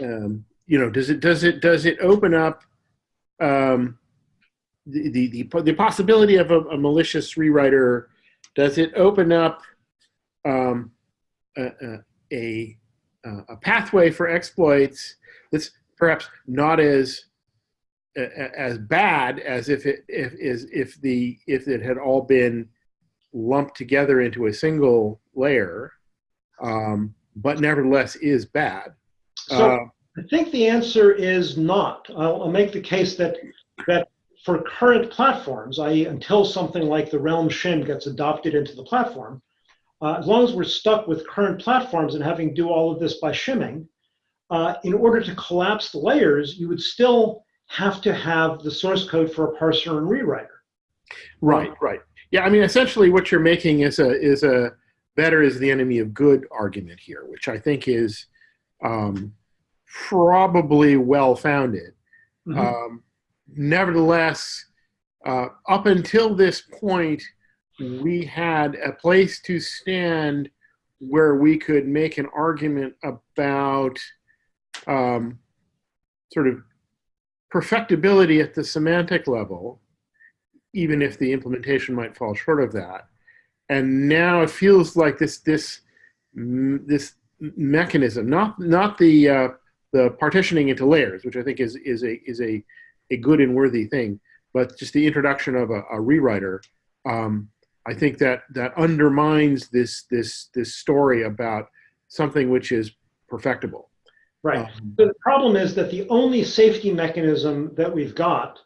um, you know, does it does it does it open up um, the, the the the possibility of a, a malicious rewriter? Does it open up um, a, a, a pathway for exploits that's perhaps not as as bad as if it if is if the if it had all been lumped together into a single layer, um, but nevertheless is bad. So Uh, I think the answer is not. I'll, I'll make the case that that for current platforms, i.e., until something like the Realm shim gets adopted into the platform, uh, as long as we're stuck with current platforms and having to do all of this by shimming, uh, in order to collapse the layers, you would still have to have the source code for a parser and rewriter. Right, right. Yeah, I mean, essentially, what you're making is a is a better is the enemy of good argument here, which I think is um, probably well founded. Mhm. Um, nevertheless, uh, up until this point, we had a place to stand where we could make an argument about um, sort of perfectibility at the semantic level, even if the implementation might fall short of that. And now it feels like this this this mechanism, not not the uh, the partitioning into layers, which I think is is a is a a good and worthy thing, but just the introduction of a, a rewriter. Um, I think that that undermines this this this story about something which is perfectible. Right. Um, So the problem is that the only safety mechanism that we've got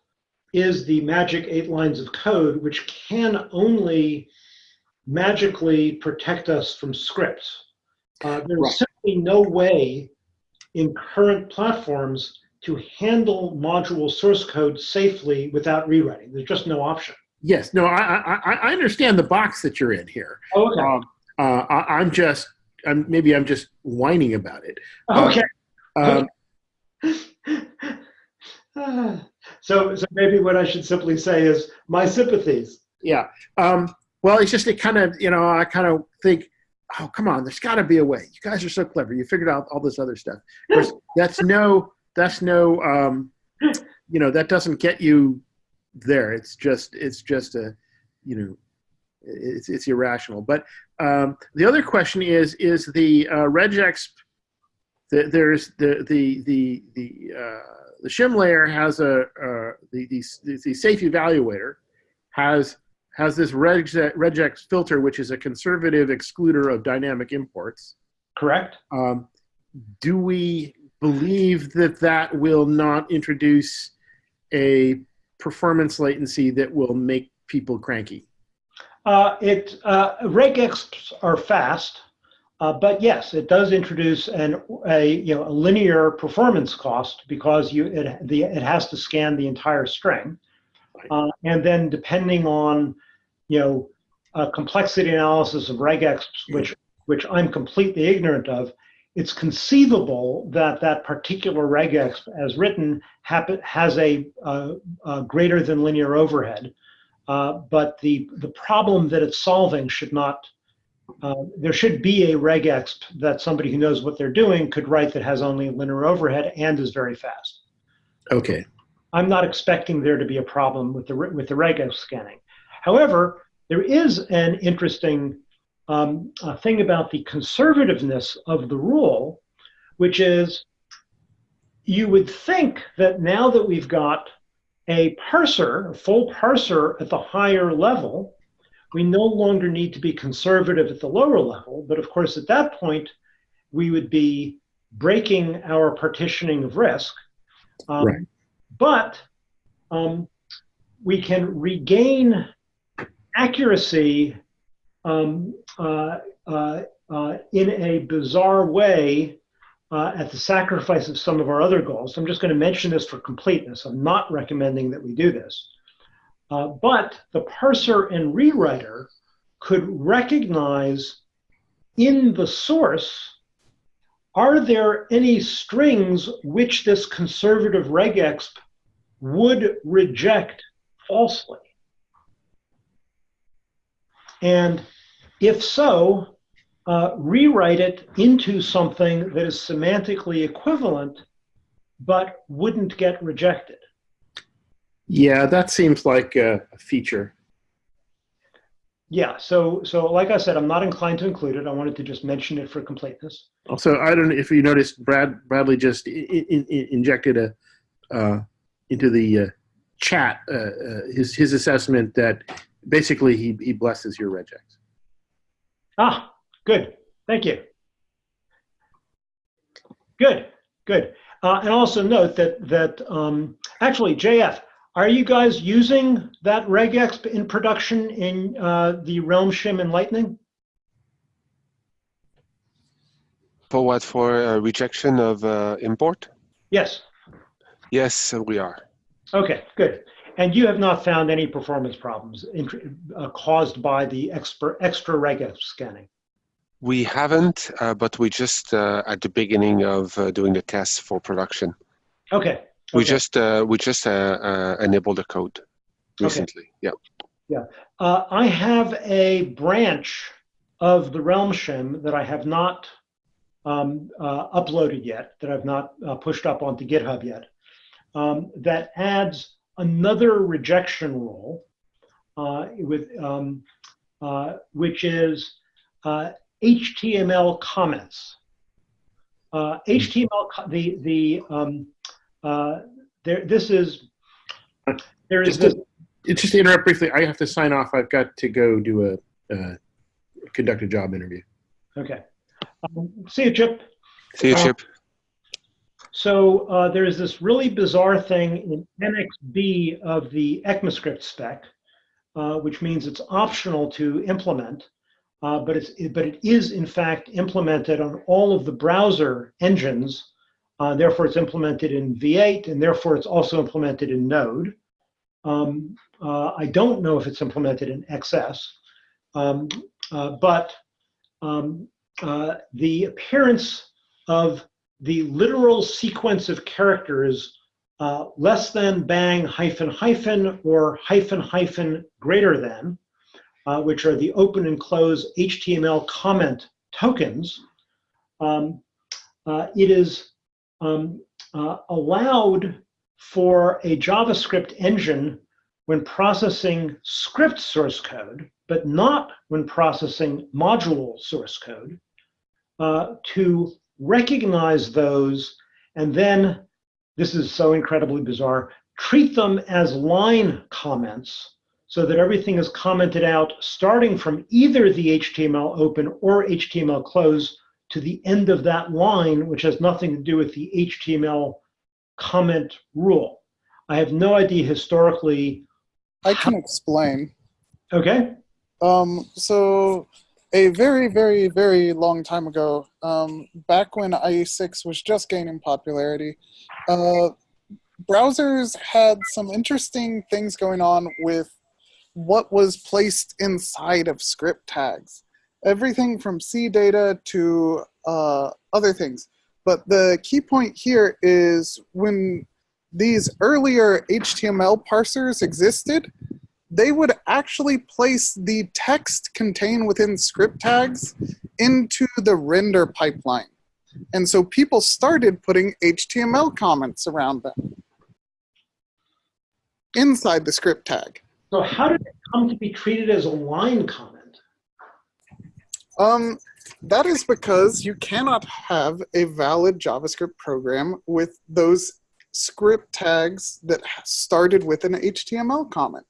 is the magic eight lines of code, which can only magically protect us from scripts. Uh, there's Right. simply no way in current platforms to handle module source code safely without rewriting. There's just no option. yes, no, I, I I- I understand the box that you're in here. Okay. Um, uh, I, I'm just, I'm, maybe I'm just whining about it. Okay. Um, (laughs) so, so maybe what I should simply say is my sympathies. yeah. Um, well, it's just it kind of, you know, I kind of think, oh, come on, there's got to be a way. You guys are so clever. You figured out all this other stuff. Course, (laughs) that's no, that's no, um, you know, that doesn't get you there. It's just, it's just a, you know, it's it's irrational. But um, the other question is, is the uh, regex the, there's the the the the uh, the shim layer has a uh, the, the the safe evaluator has has this regex, regex filter which is a conservative excluder of dynamic imports. Correct? Um, do we believe that that will not introduce a performance latency that will make people cranky? Uh, it uh, regexps are fast, uh, but yes, it does introduce an a you know a linear performance cost because you it the it has to scan the entire string, uh, and then depending on you know uh, complexity analysis of regexps, which which I'm completely ignorant of, it's conceivable that that particular regexp as written happen, has a, uh, a greater than linear overhead. Uh, but the, the problem that it's solving should not, uh, there should be a regexp that somebody who knows what they're doing could write that has only linear overhead and is very fast. Okay. I'm not expecting there to be a problem with the, with the regexp scanning. However, there is an interesting um, uh, thing about the conservativeness of the rule, which is you would think that now that we've got a parser, a full parser at the higher level, we no longer need to be conservative at the lower level. But of course, at that point, we would be breaking our partitioning of risk. Um, Right. But um, we can regain accuracy um, uh, uh, uh, in a bizarre way uh, at the sacrifice of some of our other goals. I'm just going to mention this for completeness. I'm not recommending that we do this. Uh, but the parser and rewriter could recognize in the source are there any strings which this conservative regexp would reject falsely? And if so, uh, rewrite it into something that is semantically equivalent but wouldn't get rejected. Yeah, that seems like a feature. Yeah, so so like I said, I'm not inclined to include it. I wanted to just mention it for completeness. Also, I don't know if you noticed, Brad Bradley just I- I- I- injected a uh, into the uh, chat uh, uh, his his assessment that basically he he blesses your regex. Ah, good. Thank you. Good, good. Uh, and also note that that um, actually, JF, are you guys using that regexp in production in uh, the Realm Shim and Lightning? For what? For uh, rejection of uh, import? Yes. Yes, we are. Okay, good. And you have not found any performance problems in, uh, caused by the extra, extra regexp scanning? We haven't, uh, but we just uh, at the beginning of uh, doing the tests for production. Okay. We okay. just uh, we just uh, uh, enabled the code recently. Yeah. Uh, I have a branch of the Realm Shim that I have not um, uh, uploaded yet, that I've not uh, pushed up onto GitHub yet, um, that adds another rejection rule uh, with um, uh, which is uh, HTML comments. Uh, HTML, the the um, uh, there. This is there is Just this. to, it's just to interrupt briefly. I have to sign off. I've got to go do a uh, conduct a job interview. Okay. Um, see you, Chip. See you, Uh, Chip. So uh, there is this really bizarre thing in Annex B of the ECMAScript spec, uh, which means it's optional to implement, uh, but it's but it is in fact implemented on all of the browser engines. Uh, therefore, it's implemented in V8, and therefore it's also implemented in Node. Um, uh, I don't know if it's implemented in XS, um, uh, but um, uh, the appearance of the literal sequence of characters uh, less than bang hyphen hyphen or hyphen hyphen greater than, uh, which are the open and close HTML comment tokens, um, it is um, uh, allowed for a JavaScript engine when processing script source code, but not when processing module source code, uh, to recognize those and then, this is so incredibly bizarre, treat them as line comments so that everything is commented out starting from either the HTML open or HTML close to the end of that line, which has nothing to do with the HTML comment rule. I have no idea historically. I can explain. Okay. Um, so a very, very, very long time ago, um, back when IE6 was just gaining popularity, uh, browsers had some interesting things going on with what was placed inside of script tags. Everything from CDATA to uh, other things. But the key point here is when these earlier HTML parsers existed, they would actually place the text contained within script tags into the render pipeline. And so people started putting HTML comments around them inside the script tag. So how did it come to be treated as a line comment? Um, that is because you cannot have a valid JavaScript program with those script tags that started with an HTML comment.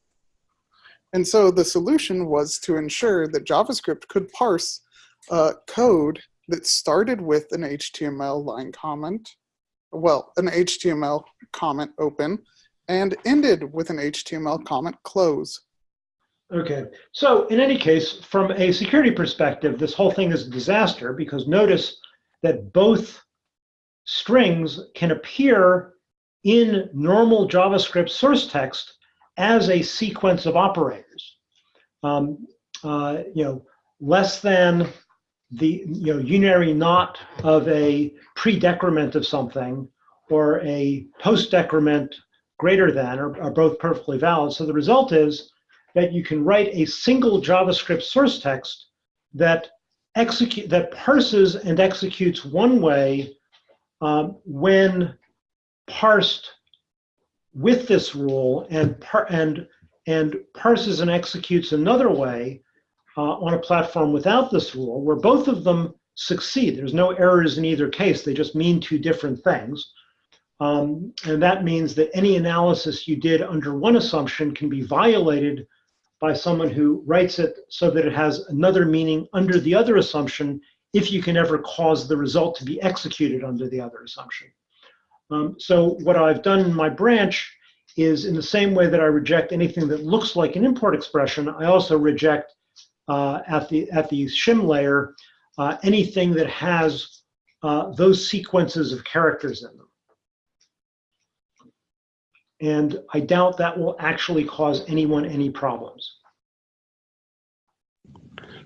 And so the solution was to ensure that JavaScript could parse uh, code that started with an HTML line comment, well, an HTML comment open, and ended with an HTML comment close. Okay, so in any case, from a security perspective, this whole thing is a disaster because notice that both strings can appear in normal JavaScript source text as a sequence of operators. Um, uh, you know, less than the you know unary not of a pre-decrement of something or a post-decrement greater than are, are both perfectly valid. So the result is that you can write a single JavaScript source text that execute that parses and executes one way um, when parsed with this rule and par and and parses and executes another way uh, on a platform without this rule, where both of them succeed. There's no errors in either case. They just mean two different things. Um, and that means that any analysis you did under one assumption can be violated by someone who writes it so that it has another meaning under the other assumption if you can ever cause the result to be executed under the other assumption. Um, so what I've done in my branch is in the same way that I reject anything that looks like an import expression, I also reject uh, at the at the shim layer uh, anything that has uh, those sequences of characters in them. And I doubt that will actually cause anyone any problems.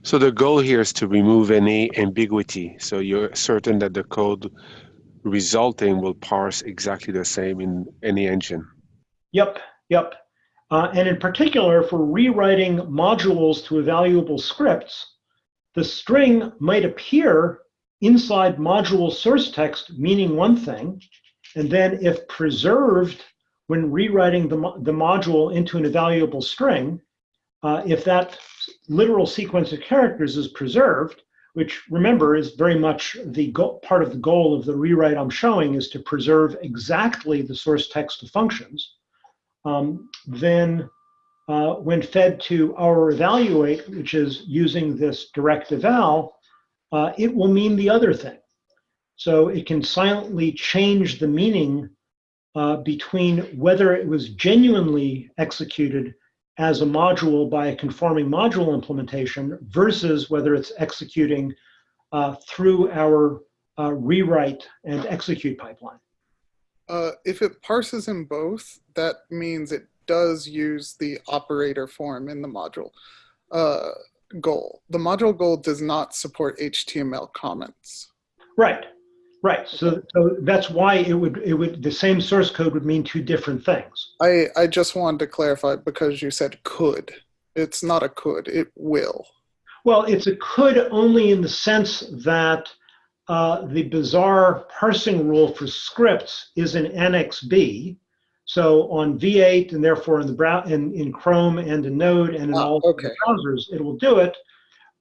So the goal here is to remove any ambiguity. So you're certain that the code resulting will parse exactly the same in any engine. Yep, yep. Uh, and in particular, for rewriting modules to evaluable scripts, the string might appear inside module source text meaning one thing, and then if preserved when rewriting the, the module into an evaluable string, uh, if that literal sequence of characters is preserved, which remember is very much the part of the goal of the rewrite I'm showing is to preserve exactly the source text of functions, um, then uh, when fed to our evaluate, which is using this direct eval, uh, it will mean the other thing. So it can silently change the meaning uh, between whether it was genuinely executed as a module by a conforming module implementation versus whether it's executing uh, through our uh, rewrite and execute pipeline. Uh, if it parses in both, that means it does use the operator form in the module uh, goal. The module goal does not support HTML comments. Right, right. So, so that's why it would it would the same source code would mean two different things. I I just wanted to clarify because you said could. It's not a could. It will. Well, it's a could only in the sense that uh, the bizarre parsing rule for scripts is in Annex B. So on V8 and therefore in the brow in, in Chrome and in Node and in Ah, all okay. browsers, it will do it.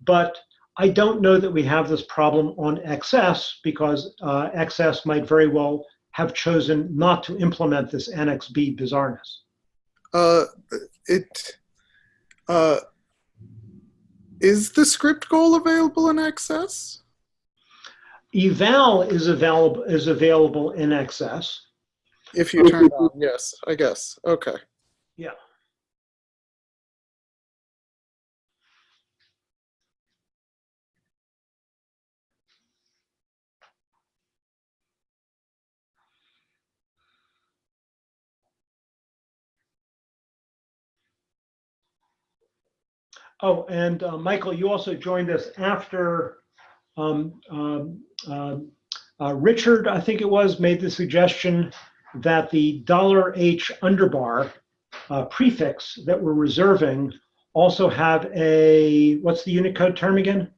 But I don't know that we have this problem on XS because uh, XS might very well have chosen not to implement this Annex B bizarreness. Uh, it uh, is the script goal available in XS? Eval is available is available in XS. If you turn it on, yes, I guess. Okay. Yeah. Oh, and uh, Michael, you also joined us after um, um, um, uh, Richard, I think it was, made the suggestion that the dollar $H underbar uh, prefix that we're reserving also have a, what's the Unicode term again?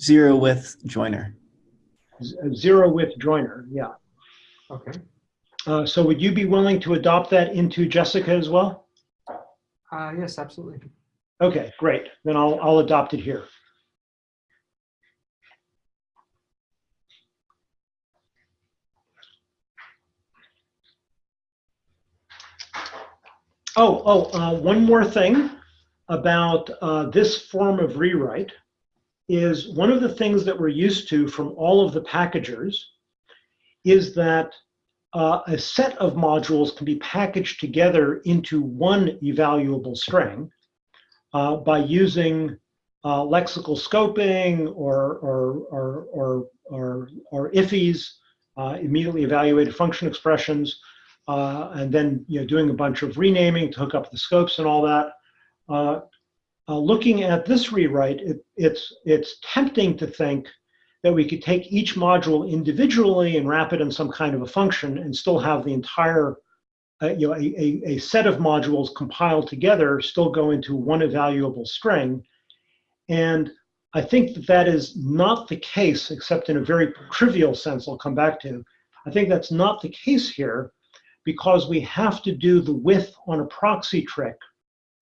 Zero width joiner. Z- Zero width joiner, yeah. Okay. Uh, so would you be willing to adopt that into Jessie as well? Uh, yes, absolutely. Okay, great. Then I'll, I'll adopt it here. Oh, oh, uh, one more thing about uh, this form of rewrite is one of the things that we're used to from all of the packagers is that uh, a set of modules can be packaged together into one evaluable string uh, by using uh, lexical scoping or, or, or, or, or, or IIFEs, uh, immediately evaluated function expressions, uh, and then you know, doing a bunch of renaming to hook up the scopes and all that. Uh, looking at this rewrite, it, it's, it's tempting to think that we could take each module individually and wrap it in some kind of a function and still have the entire, uh, you know, a, a, a set of modules compiled together still go into one evaluable string. And I think that that is not the case, except in a very trivial sense I'll come back to. I think that's not the case here because we have to do the with on a proxy trick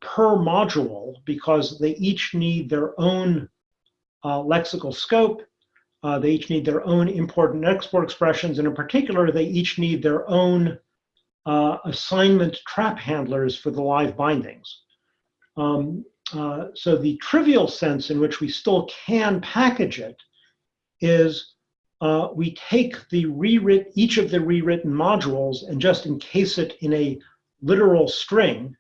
per module because they each need their own uh, lexical scope. Uh, they each need their own import and export expressions. And in particular, they each need their own uh, assignment trap handlers for the live bindings. Um, uh, so the trivial sense in which we still can package it is uh, we take the rewrite each of the rewritten modules and just encase it in a literal string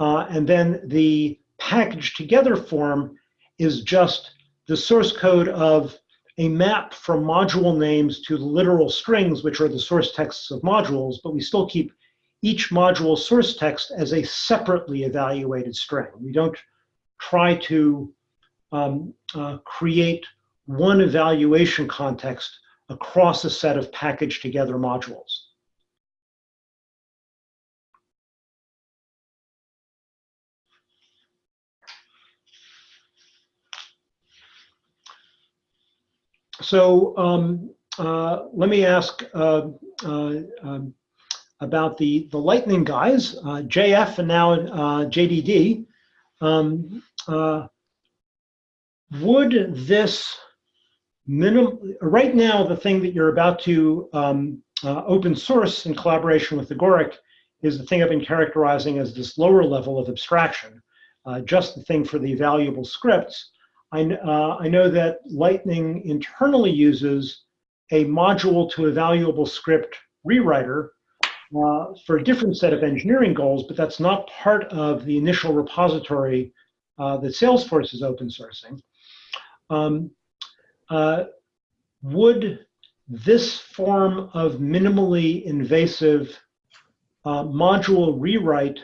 uh, and then the packaged together form is just the source code of a map from module names to literal strings, which are the source texts of modules, but we still keep each module source text as a separately evaluated string. We don't try to um, uh, create one evaluation context across a set of packaged together modules. So um, uh, let me ask uh, uh, um, about the, the Lightning guys, uh, JF and now uh, JDD. Um, would this minimum, right now, the thing that you're about to um, open source in collaboration with Agoric is the thing I've been characterizing as this lower level of abstraction, just the thing for the valuable scripts. I, uh, I know that Lightning internally uses a module to evaluable script rewriter uh, for a different set of engineering goals, but that's not part of the initial repository uh, that Salesforce is open sourcing. Um, uh, would this form of minimally invasive uh, module rewrite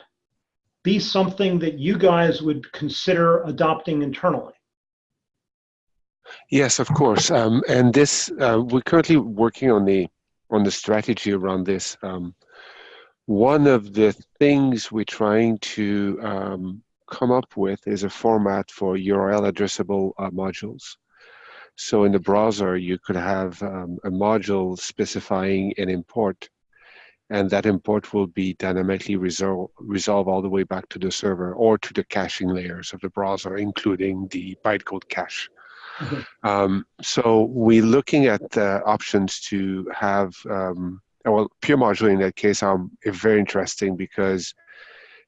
be something that you guys would consider adopting internally? Yes, of course. Um, and this, uh, we're currently working on the on the strategy around this. Um, one of the things we're trying to um, come up with is a format for URL addressable uh, modules. So in the browser, you could have um, a module specifying an import, and that import will be dynamically resolve, resolve all the way back to the server or to the caching layers of the browser, including the bytecode cache. Um, so we're looking at options to have, um, well, pure module in that case is very interesting because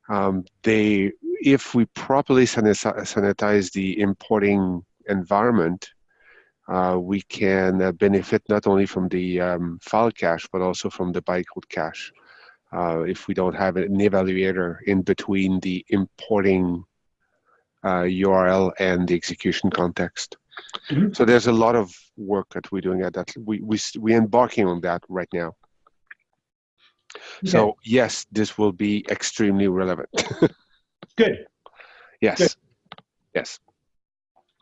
um, they, if we properly sanitize the importing environment, uh, we can uh, benefit not only from the um, file cache, but also from the bytecode cache. Uh, if we don't have an evaluator in between the importing URL uh, and the execution context. Mm -hmm. So there's a lot of work that we're doing at that. We we we're embarking on that right now. Okay. So yes, this will be extremely relevant. (laughs) Good. Yes. Good. Yes.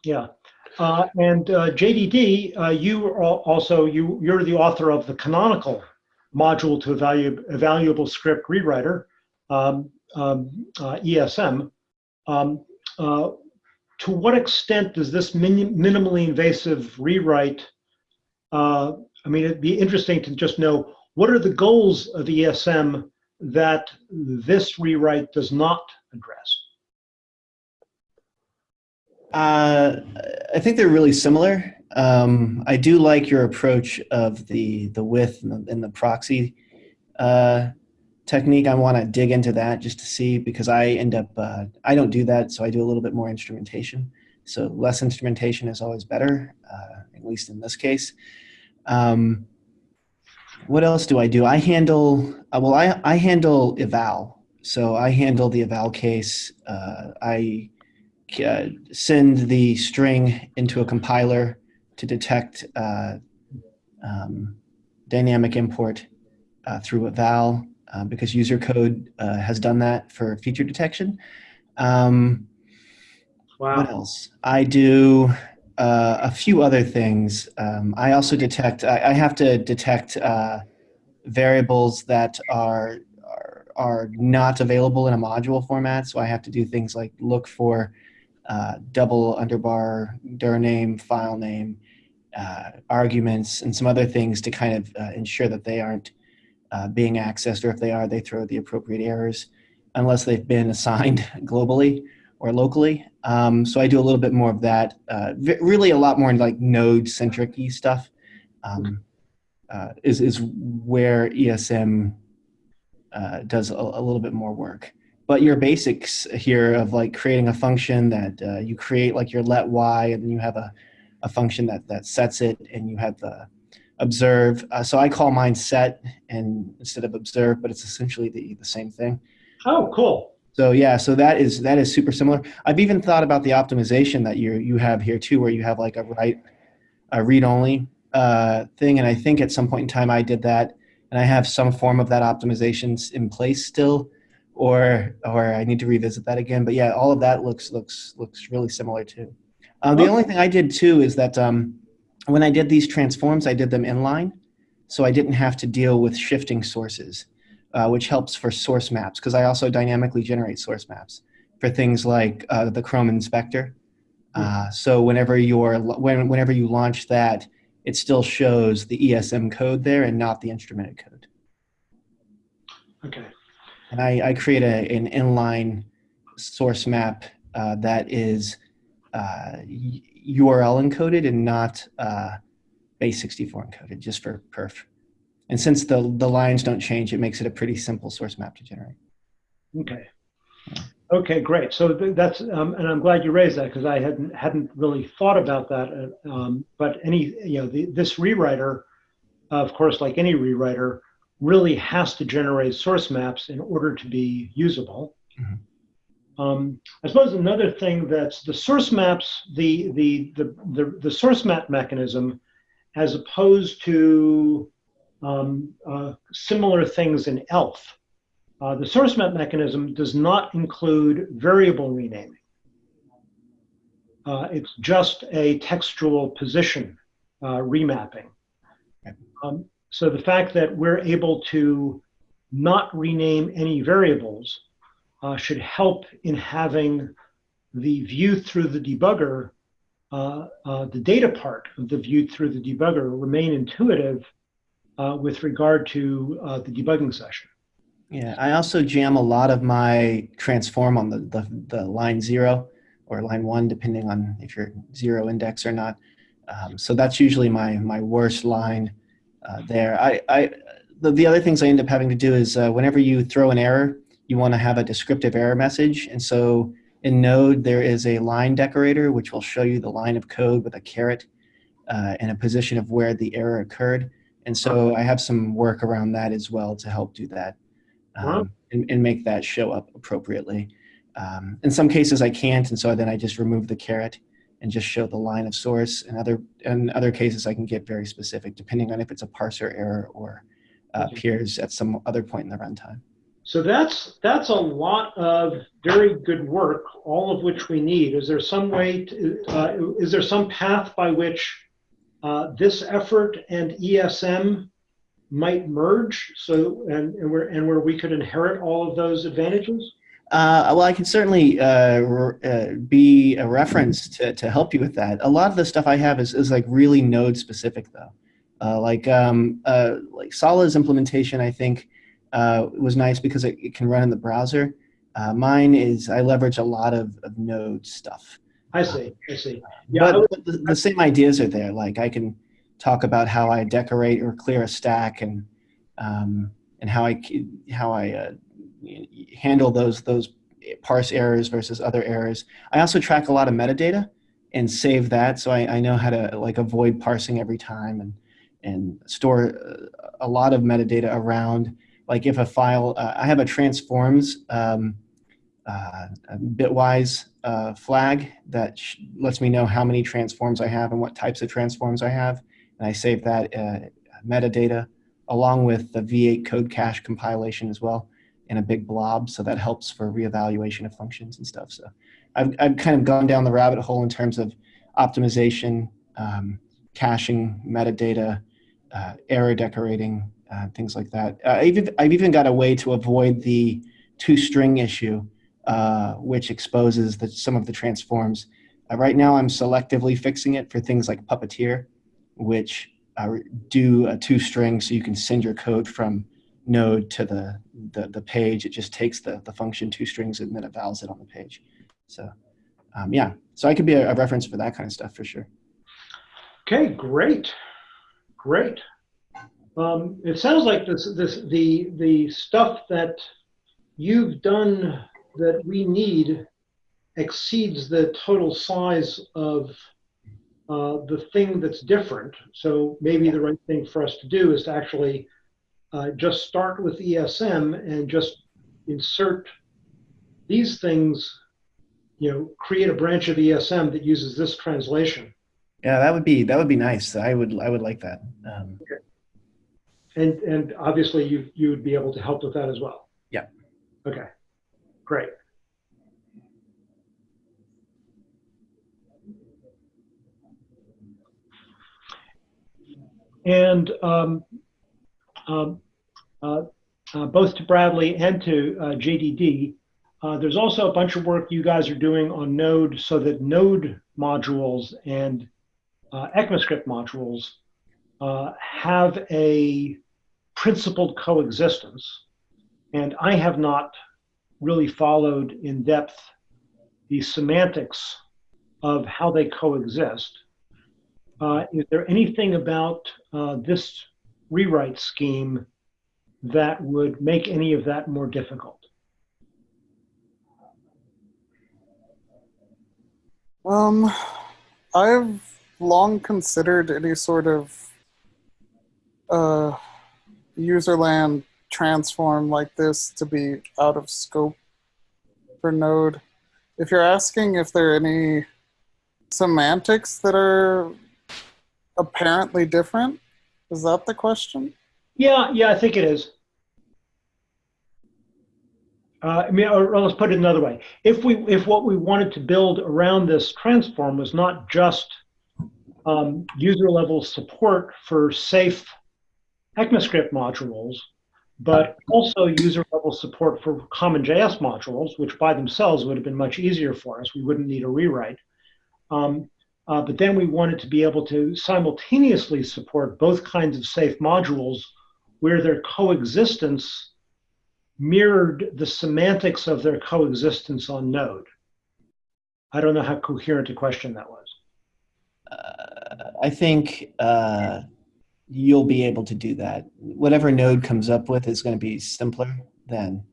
Yeah. Uh, and uh, JDD, uh, you are also you you're the author of the canonical module to evaluate evaluable script rewriter, um, um, uh, ESM. Um, uh, to what extent does this min minimally invasive rewrite, uh, I mean, it'd be interesting to just know what are the goals of ESM that this rewrite does not address? Uh, I think they're really similar. Um, I do like your approach of the the with and the, and the proxy uh, technique, I want to dig into that just to see because I end up, uh, I don't do that, so I do a little bit more instrumentation. So less instrumentation is always better, uh, at least in this case. Um, what else do I do? I handle, uh, well, I, I handle eval. So I handle the eval case. Uh, I uh, send the string into a compiler to detect uh, um, dynamic import uh, through eval uh, because user code uh, has done that for feature detection. Um, What else? I do uh, a few other things. Um, I also detect. I, I have to detect uh, variables that are, are are not available in a module format. So I have to do things like look for uh, double underbar dir name, file name, uh, arguments, and some other things to kind of uh, ensure that they aren't uh, being accessed, or if they are, they throw the appropriate errors, unless they've been assigned (laughs) globally or locally. Um, so I do a little bit more of that. Uh, really, a lot more like node-centric stuff um, uh, is is where ESM uh, does a, a little bit more work. But your basics here of like creating a function that uh, you create like your let y, and then you have a, a function that that sets it, and you have the observe. Uh, so I call mine set and instead of observe, but it's essentially the the same thing. Oh, cool. So yeah, so that is that is super similar. I've even thought about the optimization that you you have here too, where you have like a write a read only uh, thing, and I think at some point in time I did that, and I have some form of that optimizations in place still, or or I need to revisit that again. But yeah, all of that looks looks looks really similar too. Uh, the only thing I did too is that um, when I did these transforms, I did them inline, so I didn't have to deal with shifting sources uh, which helps for source maps because I also dynamically generate source maps for things like uh, the Chrome Inspector. Uh, so whenever you're when, whenever you launch that, it still shows the ESM code there and not the instrumented code. Okay. And I, I create a, an inline source map uh, that is uh, URL encoded and not uh, base64 encoded, just for perf. And since the, the lines don't change, it makes it a pretty simple source map to generate. Okay. Okay, great. So that's, um, and I'm glad you raised that because I hadn't hadn't really thought about that. uh, Um, but any, you know, the, this rewriter, of course, like any rewriter, really has to generate source maps in order to be usable. Mhm. Um, I suppose another thing that's the source maps, the the the the, the source map mechanism, as opposed to um, uh, similar things in ELF. Uh, the source map mechanism does not include variable renaming. Uh, it's just a textual position uh, remapping. Um, so the fact that we're able to not rename any variables uh, should help in having the view through the debugger, uh, uh, the data part of the view through the debugger remain intuitive uh, with regard to uh, the debugging session. Yeah, I also jam a lot of my transform on the, the, the line zero or line one, depending on if you're zero index or not. Um, so that's usually my, my worst line uh, there. I, I, the, the other things I end up having to do is whenever you throw an error, you want to have a descriptive error message. And so in Node, there is a line decorator, which will show you the line of code with a caret uh, and a position of where the error occurred. And so I have some work around that as well to help do that Wow. um, and, and make that show up appropriately. Um, in some cases I can't, and so then I just remove the caret and just show the line of source. In other, in other cases I can get very specific depending on if it's a parser error or uh, appears at some other point in the runtime. So that's that's a lot of very good work, all of which we need. Is there some way? To, uh, is there some path by which uh, this effort and ESM might merge? So and, and where and where we could inherit all of those advantages? Uh, well, I can certainly uh, uh, be a reference to, to help you with that. A lot of the stuff I have is, is like really node specific though. Uh, like um, like Sala's implementation, I think uh, was nice because it, it can run in the browser. Uh, mine is I leverage a lot of, of node stuff. I see. I see. Yeah. But would- the, the same ideas are there. Like I can talk about how I decorate or clear a stack and um, and how I how I uh, handle those those parse errors versus other errors. I also track a lot of metadata and save that, so I, I know how to like avoid parsing every time and and store uh, a lot of metadata around. Like if a file, uh, I have a transforms um, uh, a bitwise uh, flag that lets me know how many transforms I have and what types of transforms I have, and I save that uh, metadata along with the V8 code cache compilation as well in a big blob. So that helps for reevaluation of functions and stuff. So I've, I've kind of gone down the rabbit hole in terms of optimization, um, caching, metadata, uh, error decorating, uh, things like that. Uh, I've, even- I've even got a way to avoid the toString issue, uh, which exposes the, some of the transforms. Uh, right now, I'm selectively fixing it for things like Puppeteer, which uh, do a toString so you can send your code from node to the, the, the page. It just takes the, the function toStrings and then it vals it on the page. So um, yeah, so I could be a, a reference for that kind of stuff for sure. Okay, great, great. Um, it sounds like this, this, the, the stuff that you've done that we need exceeds the total size of uh, the thing that's different. So maybe the right thing for us to do is to actually uh, just start with ESM and just insert these things, you know, create a branch of ESM that uses this translation. Yeah, that would be that would be nice. I would I would like that. Um, And, and obviously you, you would be able to help with that as well. Yeah. Okay, great. And um, um, uh, uh, both to Bradley and to uh, JDD, uh, there's also a bunch of work you guys are doing on Node so that Node modules and uh, ECMAScript modules uh, have a principled coexistence. And I have not really followed in depth the semantics of how they coexist. Uh, is there anything about uh, this rewrite scheme that would make any of that more difficult? Um, I've long considered any sort of uh, userland transform like this to be out of scope for Node. If you're asking if there are any semantics that are apparently different, is that the question? Yeah, yeah, I think it is. Uh, I mean, or, let's put it another way. If we, if what we wanted to build around this transform was not just um, user level support for safe ECMAScript modules, but also user level support for CommonJS modules, which by themselves would have been much easier for us. We wouldn't need a rewrite. Um, uh, but then we wanted to be able to simultaneously support both kinds of safe modules where their coexistence mirrored the semantics of their coexistence on Node. I don't know how coherent a question that was. uh, I think uh, you'll be able to do that. Whatever Node comes up with is going to be simpler than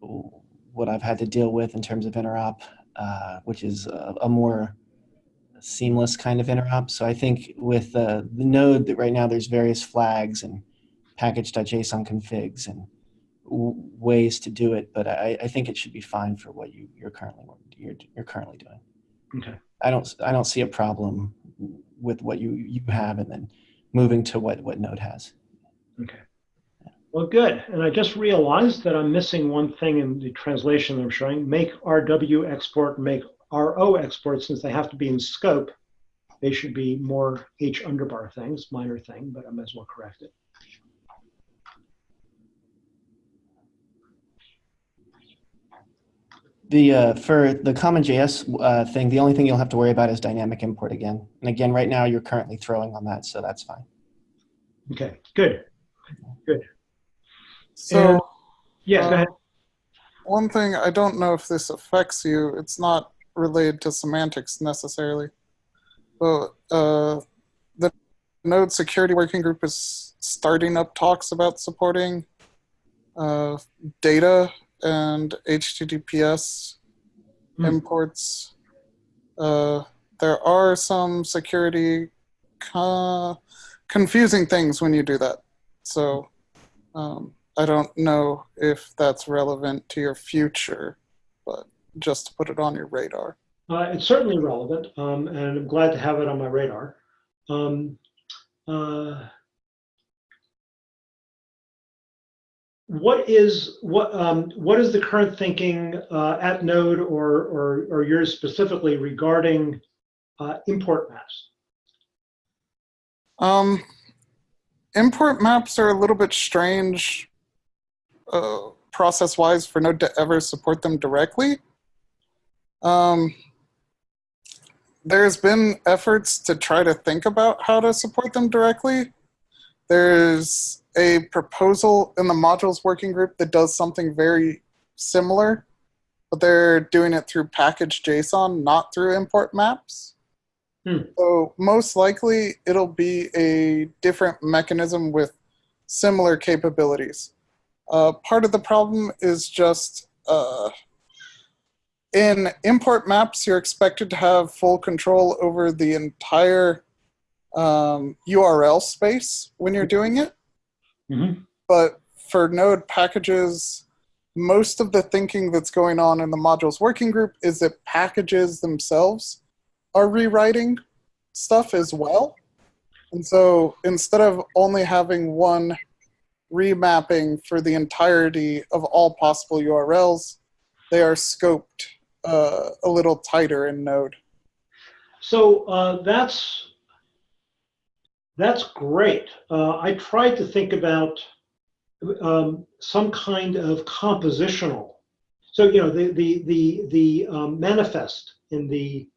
what I've had to deal with in terms of interop, uh, which is a, a more seamless kind of interop. So I think with uh, the node that right now there's various flags and package.json configs and ways to do it, but I, I think it should be fine for what you, you're currently you're, you're currently doing. Okay. I don't I don't see a problem with what you you have and then moving to what what Node has. Okay. Well, good. And I just realized that I'm missing one thing in the translation I'm showing. Make RW export, make RO export, since they have to be in scope. They should be more H underbar things, minor thing, but I might as well correct it. The uh, for the CommonJS uh, thing, the only thing you'll have to worry about is dynamic import again. And again, right now you're currently throwing on that, so that's fine. Okay, good. Good. So, And- Yes, go Uh, ahead. one thing I don't know if this affects you. It's not related to semantics necessarily, but uh, the Node Security Working Group is starting up talks about supporting uh, data and HTTPS Hmm. imports. Uh, there are some security co- confusing things when you do that. So um, I don't know if that's relevant to your future, but just to put it on your radar. Uh, it's certainly relevant, um, and I'm glad to have it on my radar. Um, uh, what is what um, what is the current thinking uh, at Node or, or or yours specifically regarding uh, import maps? Um, import maps are a little bit strange uh, process-wise for Node to ever support them directly. Um, there's been efforts to try to think about how to support them directly. There's a proposal in the modules working group that does something very similar, but they're doing it through package JSON, not through import maps. So most likely it'll be a different mechanism with similar capabilities. Uh, part of the problem is just uh, in import maps, you're expected to have full control over the entire um, URL space when you're doing it. Mhm. But for node packages, most of the thinking that's going on in the modules working group is that packages themselves are rewriting stuff as well. And so instead of only having one remapping for the entirety of all possible URLs, they are scoped uh, a little tighter in Node. So uh, that's that's great. Uh, I tried to think about um, some kind of compositional. So you know the the the the um, manifest in the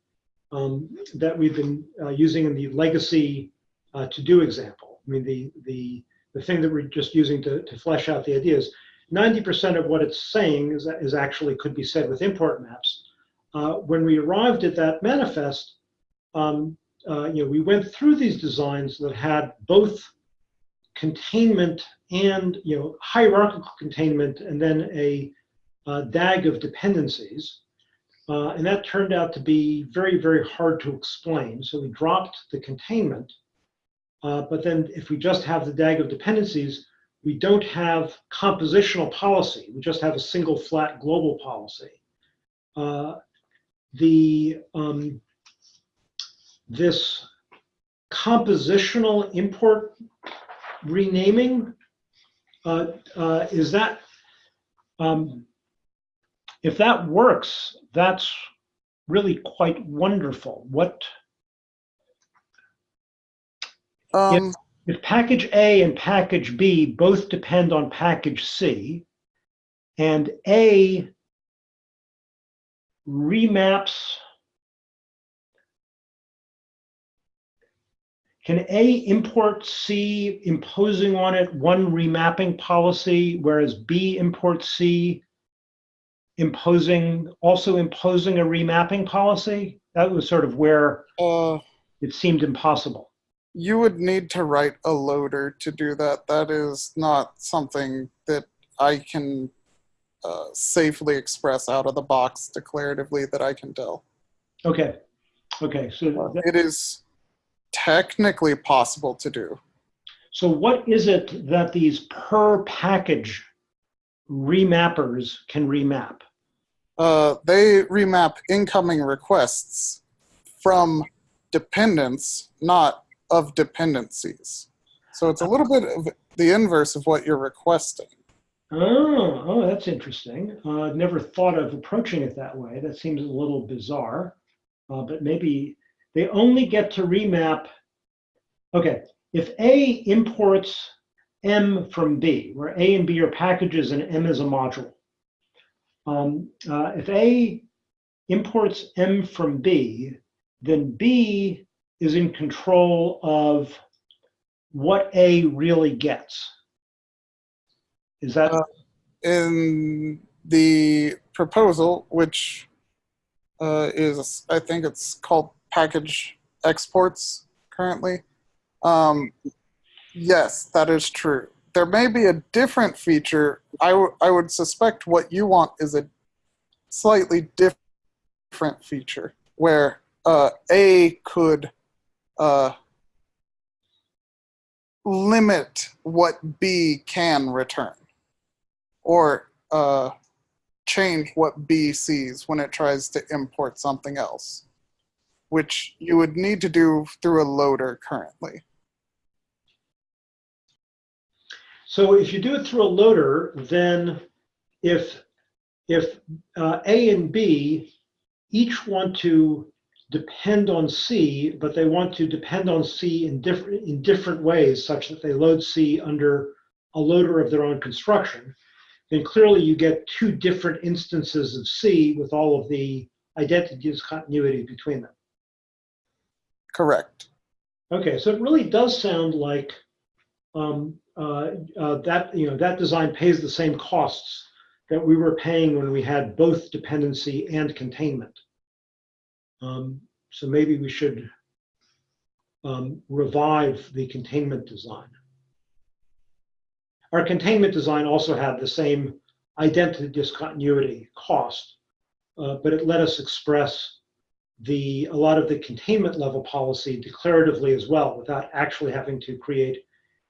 um, that we've been uh, using in the legacy uh, to do example. I mean the the the thing that we're just using to, to flesh out the ideas. 90% of what it's saying is, is actually could be said with import maps. Uh, when we arrived at that manifest, um, uh, you know, we went through these designs that had both containment and you know hierarchical containment, and then a, uh DAG of dependencies, uh, and that turned out to be very very hard to explain. So we dropped the containment, uh, but then if we just have the DAG of dependencies, we don't have compositional policy. We just have a single flat global policy. Uh, the um, this compositional import renaming, uh, uh, is that, um, if that works, that's really quite wonderful. What, Um, if package A and package B both depend on package C, and A remaps Can A import C imposing on it one remapping policy, whereas B import C imposing, also imposing a remapping policy? That was sort of where uh, it seemed impossible. you would need to write a loader to do that. That is not something that I can uh, safely express out of the box declaratively that I can tell. Okay, okay, so, that- It is technically possible to do. so what is it that these per package remappers can remap? Uh, they remap incoming requests from dependents, not of dependencies. So it's a little bit of the inverse of what you're requesting. Oh, oh, that's interesting. Uh, never thought of approaching it that way. That seems a little bizarre, uh, but maybe they only get to remap. Okay, if A imports M from B, where A and B are packages and M is a module. Um, uh, if A imports M from B, then B is in control of what A really gets. Is that? Uh, In the proposal, which uh, is, I think it's called package exports currently, um, yes, that is true. there may be a different feature. I, I would suspect what you want is a slightly diff- different feature where uh, A could uh, limit what B can return or uh, change what B sees when it tries to import something else, which you would need to do through a loader currently. So if you do it through a loader, then if if uh, A and B each want to depend on C, but they want to depend on C in different in different ways, such that they load C under a loader of their own construction, then clearly you get two different instances of C with all of the identity discontinuity between them. Correct. Okay, so it really does sound like um, uh, uh, that you know that design pays the same costs that we were paying when we had both dependency and containment. Um, so maybe we should um, revive the containment design. Our containment design also had the same identity discontinuity cost, uh, but it let us express the a lot of the containment level policy declaratively as well without actually having to create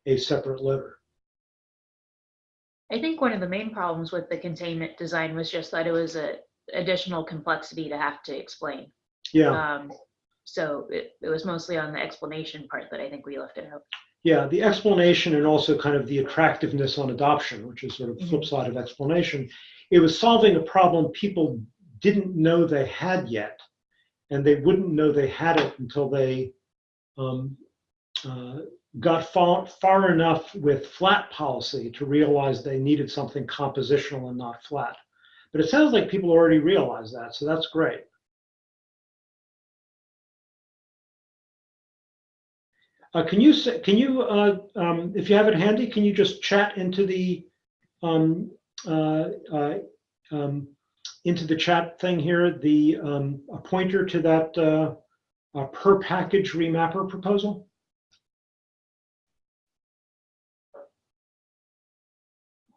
a separate loader. I think one of the main problems with the containment design was just that it was a additional complexity to have to explain. Yeah, Um, so it, it was mostly on the explanation part that I think we left it out. yeah, the explanation and also kind of the attractiveness on adoption, which is sort of flip side of explanation. It was solving a problem people didn't know they had yet, and they wouldn't know they had it until they um, uh, got far, far enough with flat policy to realize they needed something compositional and not flat. But it sounds like people already realize that, so that's great. Uh, can you can you, uh, um, if you have it handy, can you just chat into the um, uh, uh, um, into the chat thing here, the um, a pointer to that uh, uh, per package remapper proposal?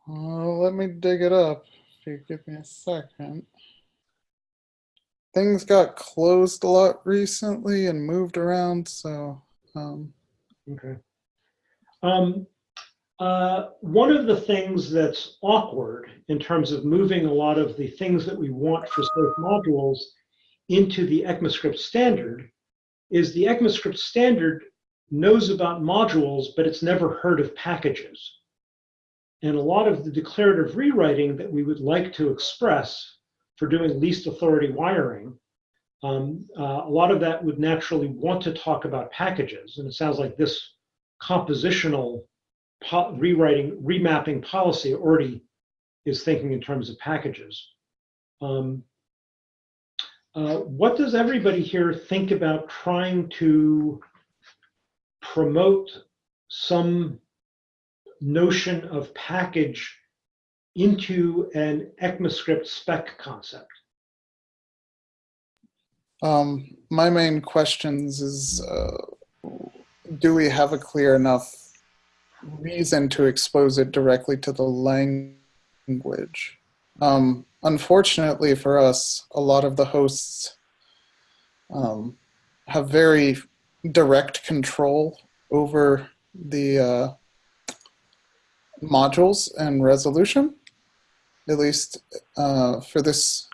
Uh, let me dig it up. If you give me a second. Things got closed a lot recently and moved around, so um, Okay. Um, uh, one of the things that's awkward in terms of moving a lot of the things that we want for safe modules into the ECMAScript standard is the ECMAScript standard knows about modules, but it's never heard of packages. And a lot of the declarative rewriting that we would like to express for doing least authority wiring, um, uh, a lot of that would naturally want to talk about packages. And it sounds like this compositional po rewriting, remapping policy already is thinking in terms of packages. Um, uh, what does everybody here think about trying to promote some notion of package into an ECMAScript spec concept? um, my main questions is uh, do we have a clear enough reason to expose it directly to the language? Um, unfortunately for us, a lot of the hosts um, have very direct control over the uh, modules and resolution, at least uh, for this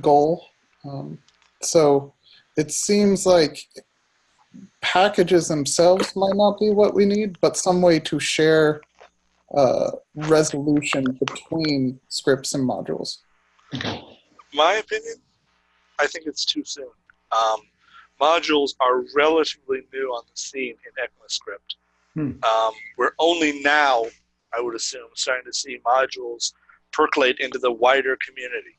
goal. Um, so it seems like packages themselves might not be what we need, but some way to share uh, resolution between scripts and modules. My opinion, I think it's too soon. Um, modules are relatively new on the scene in ECMAScript. Hmm. Um, we're only now, I would assume, starting to see modules percolate into the wider community.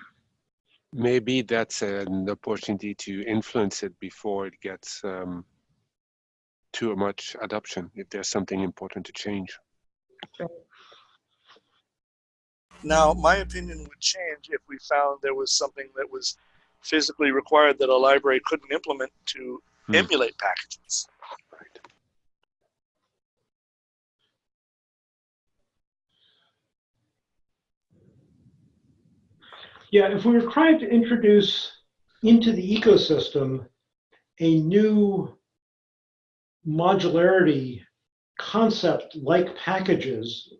(clears throat) Maybe that's an opportunity to influence it before it gets um, too much adoption, if there's something important to change. Now, my opinion would change if we found there was something that was physically required that a library couldn't implement to Hmm. emulate packages. Yeah, if we were trying to introduce into the ecosystem a new modularity concept like packages,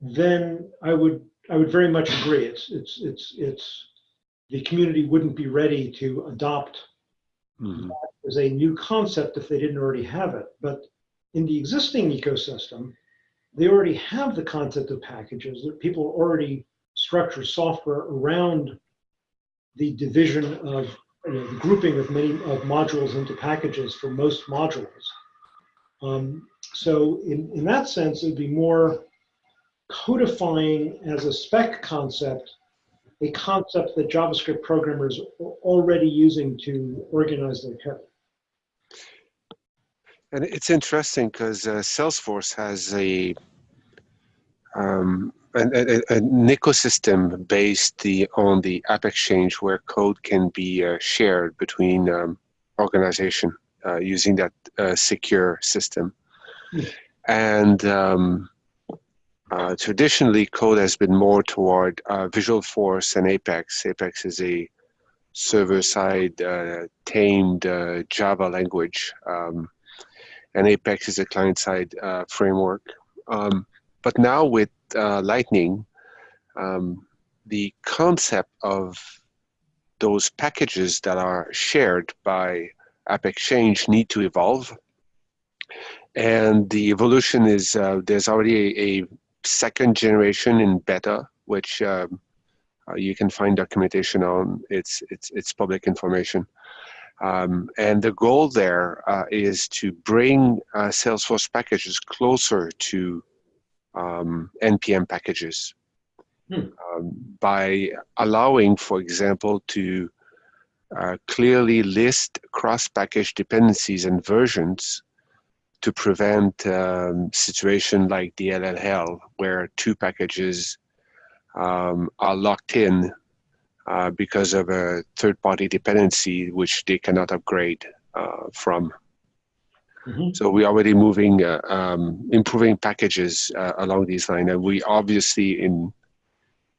then I would I would very much agree. It's it's it's it's the community wouldn't be ready to adopt Mhm. as a new concept if they didn't already have it. But in the existing ecosystem, they already have the concept of packages. That people are already structure software around the division of you know, the grouping of many of modules into packages for most modules. Um, so in, in that sense, it'd be more codifying as a spec concept a concept that JavaScript programmers are already using to organize their code. And it's interesting because uh, Salesforce has a um, an, a, a- an ecosystem based the, on the AppExchange where code can be uh, shared between um, organization uh, using that uh, secure system. Hmm. And um, uh, traditionally, code has been more toward uh, Visualforce and Apex. Apex is a server-side uh, tamed uh, Java language. Um, and Apex is a client-side uh, framework. Um, but now with uh, Lightning, um, the concept of those packages that are shared by AppExchange need to evolve. And the evolution is uh, there's already a, a second generation in beta, which um, uh, you can find documentation on. It's it's it's public information. Um, and the goal there uh, is to bring uh, Salesforce packages closer to um, NPM packages Hmm. um, by allowing, for example, to uh, clearly list cross-package dependencies and versions to prevent um, situation like the LLL, where two packages um, are locked in uh, because of a third-party dependency which they cannot upgrade uh, from. Mhm. So we're already moving, uh, um, improving packages uh, along these lines, and we obviously in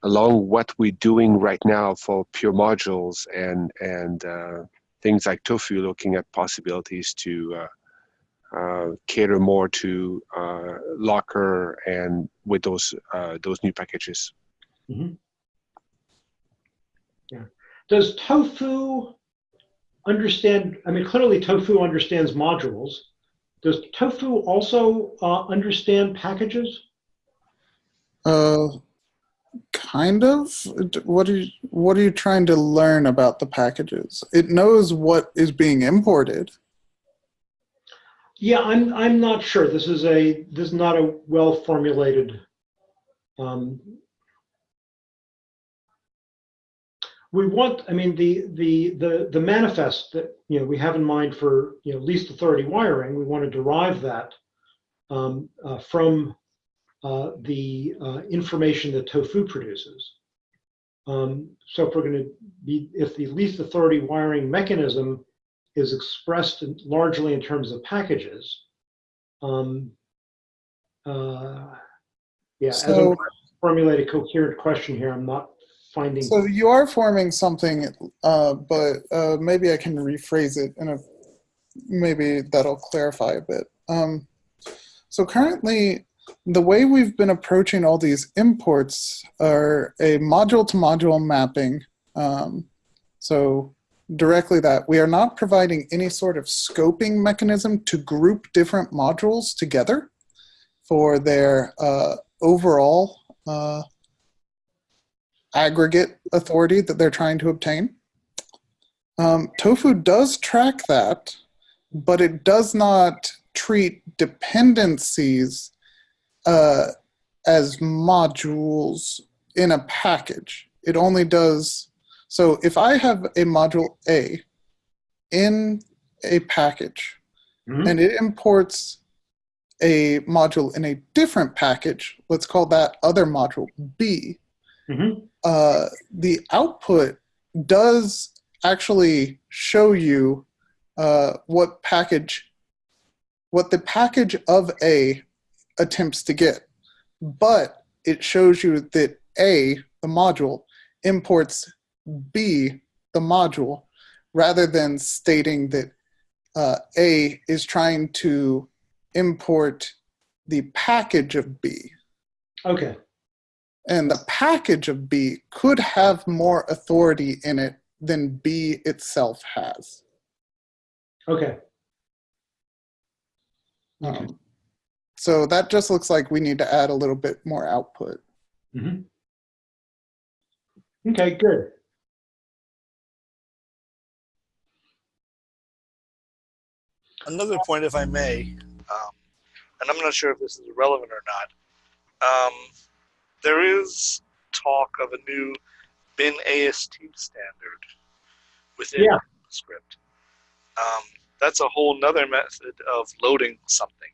along what we're doing right now for pure modules and and uh, things like Tofu, looking at possibilities to uh, uh, cater more to uh, Locker and with those uh, those new packages. Does Tofu understand, I mean, clearly Tofu understands modules. Does Tofu also uh, understand packages? Uh, kind of. What are you What are you trying to learn about the packages? It knows what is being imported. Yeah, I'm, I'm not sure. This is a, this is not a well-formulated. um, We want, I mean, the, the, the, the manifest that, you know, we have in mind for, you know, least authority wiring, we want to derive that um, uh, from uh, the uh, information that tofu produces. Um, So if we're going to be, if the least authority wiring mechanism is expressed in- largely in terms of packages. Um, uh, Yeah, as I'm So- trying to formulate a coherent question here, I'm not finding. So you are forming something, uh, but uh, maybe I can rephrase it and maybe that'll clarify a bit. Um, so currently, the way we've been approaching all these imports are a module to module mapping. Um, so directly that we are not providing any sort of scoping mechanism to group different modules together for their uh, overall uh, aggregate authority that they're trying to obtain. Um, Tofu does track that, but it does not treat dependencies uh, as modules in a package. It only does, so if I have a module A in a package Mhm. and it imports a module in a different package, let's call that other module B, Mhm. Uh, the output does actually show you uh, what package, what the package of A attempts to get, but it shows you that A, the module, imports B, the module, rather than stating that uh, A is trying to import the package of B. Okay, And the package of B could have more authority in it than B itself has. okay. Um, so that just looks like we need to add a little bit more output. Mhm. Okay, good. Another point, if I may, um, and I'm not sure if this is relevant or not. Um, there is talk of a new bin AST standard within Yeah. script. Um, that's a whole nother method of loading something.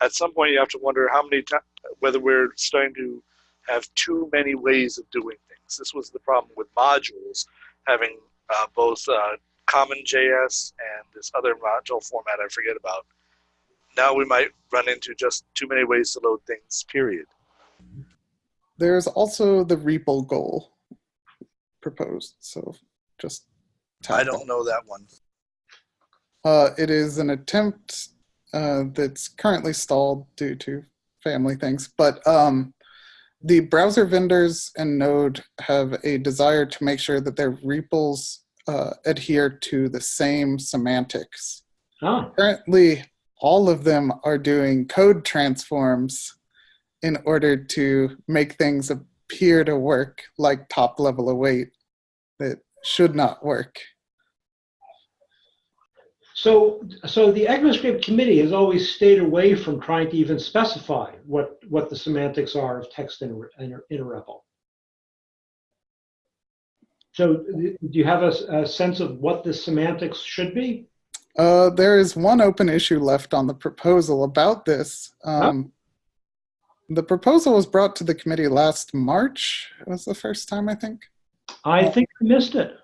At some point, you have to wonder how many times, whether we're starting to have too many ways of doing things. This was the problem with modules having uh, both uh, CommonJS and this other module format I forget about. Now we might run into just too many ways to load things, period. There's also the REPL goal proposed. So just tap I don't know that one. Uh, it is an attempt uh, that's currently stalled due to family things, but um, the browser vendors and Node have a desire to make sure that their REPLs uh, adhere to the same semantics. Ah, Currently, all of them are doing code transforms in order to make things appear to work like top level await that should not work. so, so the ECMAScript committee has always stayed away from trying to even specify what, what the semantics are of text in, a- in, in a REPL. So do you have a sense of what the semantics should be? Uh, there is one open issue left on the proposal about this. Um, The proposal was brought to the committee last March. It was the first time, I think. I think I missed it.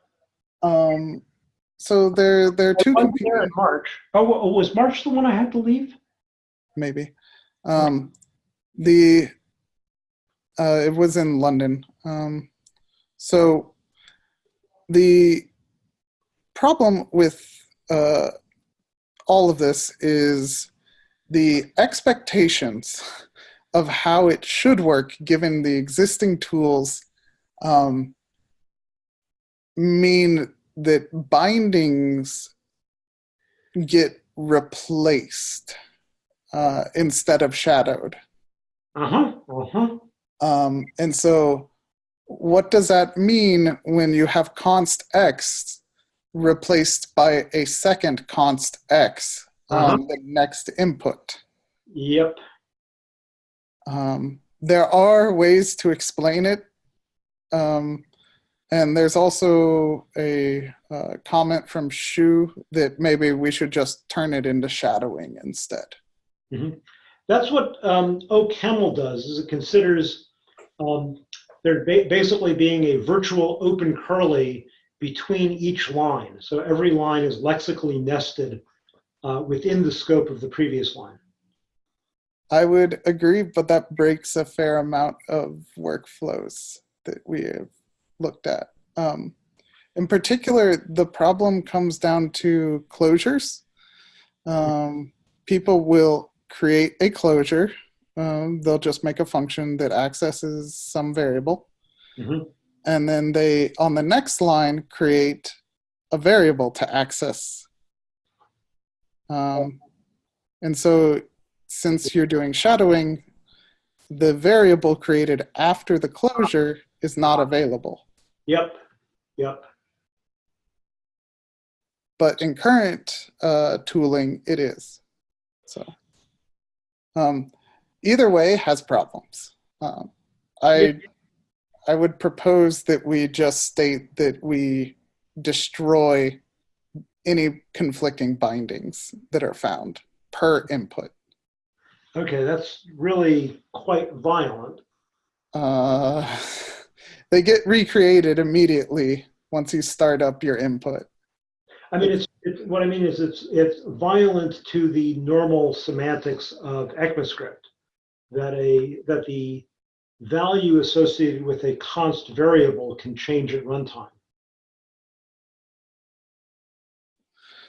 Um, so there, there are two I there in March. Oh, was March the one I had to leave? maybe. Um, the uh, it was in London. Um, so the problem with uh, all of this is the expectations of how it should work given the existing tools um, mean that bindings get replaced uh, instead of shadowed. Uh-huh, uh-huh. Um, and so, what does that mean when you have const x replaced by a second const x on the next input? Yep. Um, there are ways to explain it. Um, and there's also a uh, comment from Shu that maybe we should just turn it into shadowing instead. That's what um, OCaml does, is it considers um, there ba- basically being a virtual open curly between each line. So every line is lexically nested uh, within the scope of the previous line. I would agree, but that breaks a fair amount of workflows that we have looked at. Um, in particular, the problem comes down to closures. Um, people will create a closure. Um, they'll just make a function that accesses some variable. Mhm. And then they, on the next line, create a variable to access. Um, and so since you're doing shadowing, the variable created after the closure is not available. Yep, yep. But in current uh, tooling, it is. So um, either way has problems. Um, I, I would propose that we just state that we destroy any conflicting bindings that are found per input. Okay, that's really quite violent. Uh, they get recreated immediately once you start up your input. I mean, it's It's, what I mean is it's, it's violent to the normal semantics of ECMAScript that a, that the value associated with a const variable can change at runtime.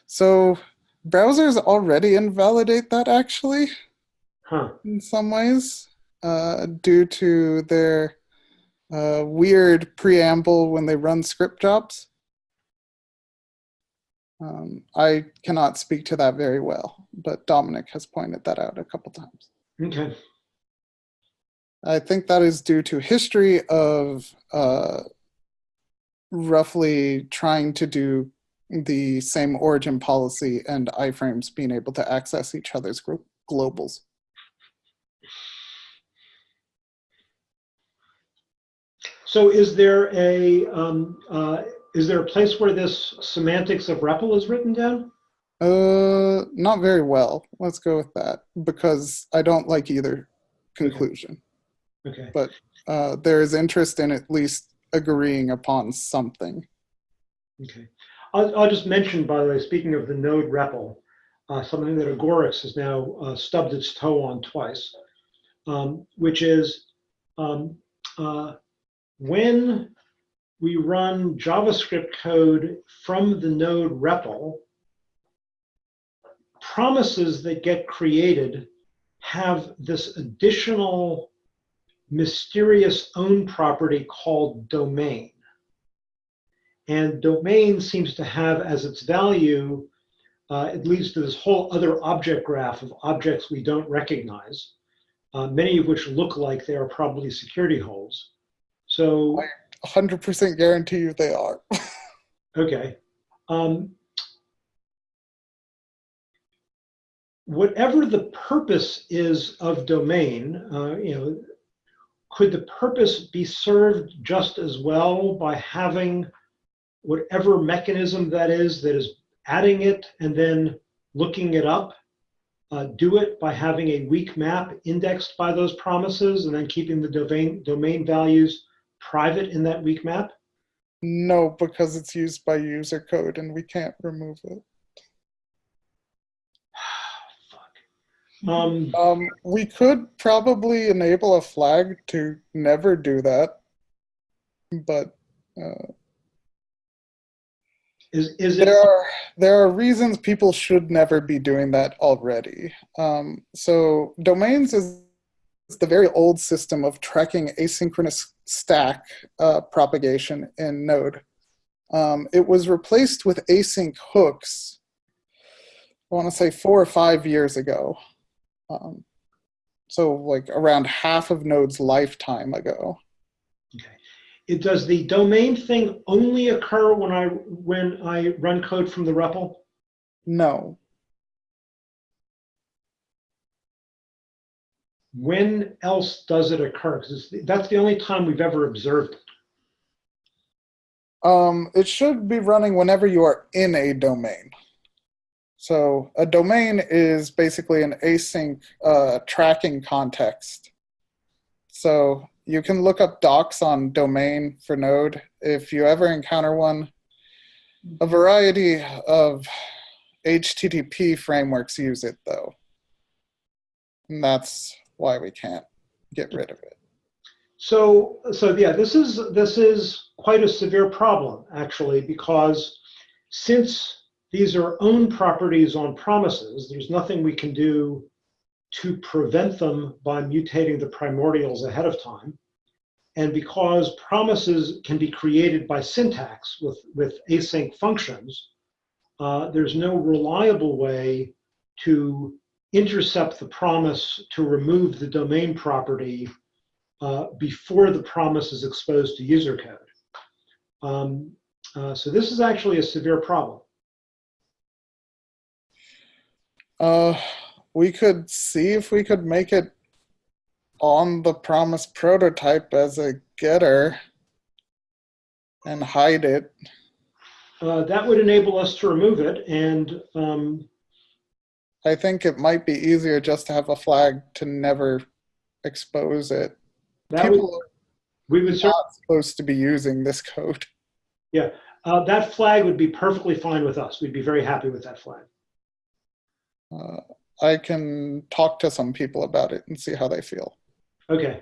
So browsers already invalidate that actually Huh. in some ways uh, due to their uh, weird preamble when they run script jobs. Um, I cannot speak to that very well, but Domenic has pointed that out a couple times. Okay. I think that is due to history of uh, roughly trying to do the same origin policy and iframes being able to access each other's globals. So is there a, um, uh, is there a place where this semantics of REPL is written down? Uh, not very well. Let's go with that because I don't like either conclusion. Okay. But uh, there is interest in at least agreeing upon something. Okay. I'll, I'll just mention, by the way, speaking of the node REPL, uh, something that Agoric has now uh, stubbed its toe on twice, um, which is um, uh, when we run JavaScript code from the node REPL, promises that get created have this additional mysterious own property called domain. And domain seems to have as its value, uh, it leads to this whole other object graph of objects we don't recognize, uh, many of which look like they are probably security holes. So, 100% guarantee you they are. (laughs) okay. Um, whatever the purpose is of domain, uh, you know, could the purpose be served just as well by having whatever mechanism that is that is adding it and then looking it up? Uh, do it by having a weak map indexed by those promises and then keeping the domain domain values private in that weak map? no, because it's used by user code and we can't remove it. (sighs) Um, Um, we could probably enable a flag to never do that, but uh, is is it there are there are reasons people should never be doing that already. Um, so domains is the very old system of tracking asynchronous stack uh, propagation in Node. Um, it was replaced with async hooks. I want to say four or five years ago. Um, so like around half of Node's lifetime ago. Okay. It, does the domain thing only occur when I when I run code from the REPL? No, When else does it occur? Because that's the only time we've ever observed it. Um, it should be running whenever you are in a domain. So a domain is basically an async uh, tracking context. So you can look up docs on domain for Node. If you ever encounter one, a variety of HTTP frameworks use it though. And that's why we can't get rid of it. So, so yeah, this is this is quite a severe problem actually, because since these are own properties on promises, there's nothing we can do to prevent them by mutating the primordials ahead of time. And because promises can be created by syntax with, with async functions, uh, there's no reliable way to intercept the promise to remove the domain property uh, before the promise is exposed to user code. Um, uh, so this is actually a severe problem. Uh, we could see if we could make it on the promise prototype as a getter and hide it. Uh, that would enable us to remove it and um, I think it might be easier just to have a flag to never expose it. that would, we would are not supposed to be using this code. Uh, that flag would be perfectly fine with us. We'd be very happy with that flag. Uh, I can talk to some people about it and see how they feel. Okay.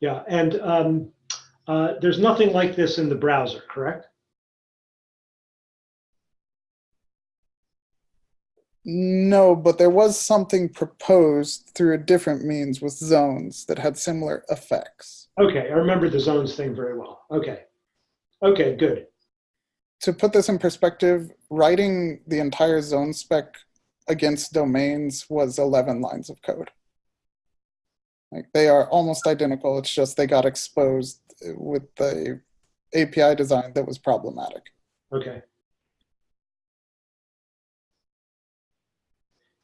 Yeah, and um, uh, there's nothing like this in the browser, correct? No, but there was something proposed through a different means with zones that had similar effects. Okay, I remember the zones thing very well. Okay. Okay, good. To put this in perspective, writing the entire zone spec against domains was 11 lines of code. Like they are almost identical. It's just they got exposed with the API design that was problematic. Okay.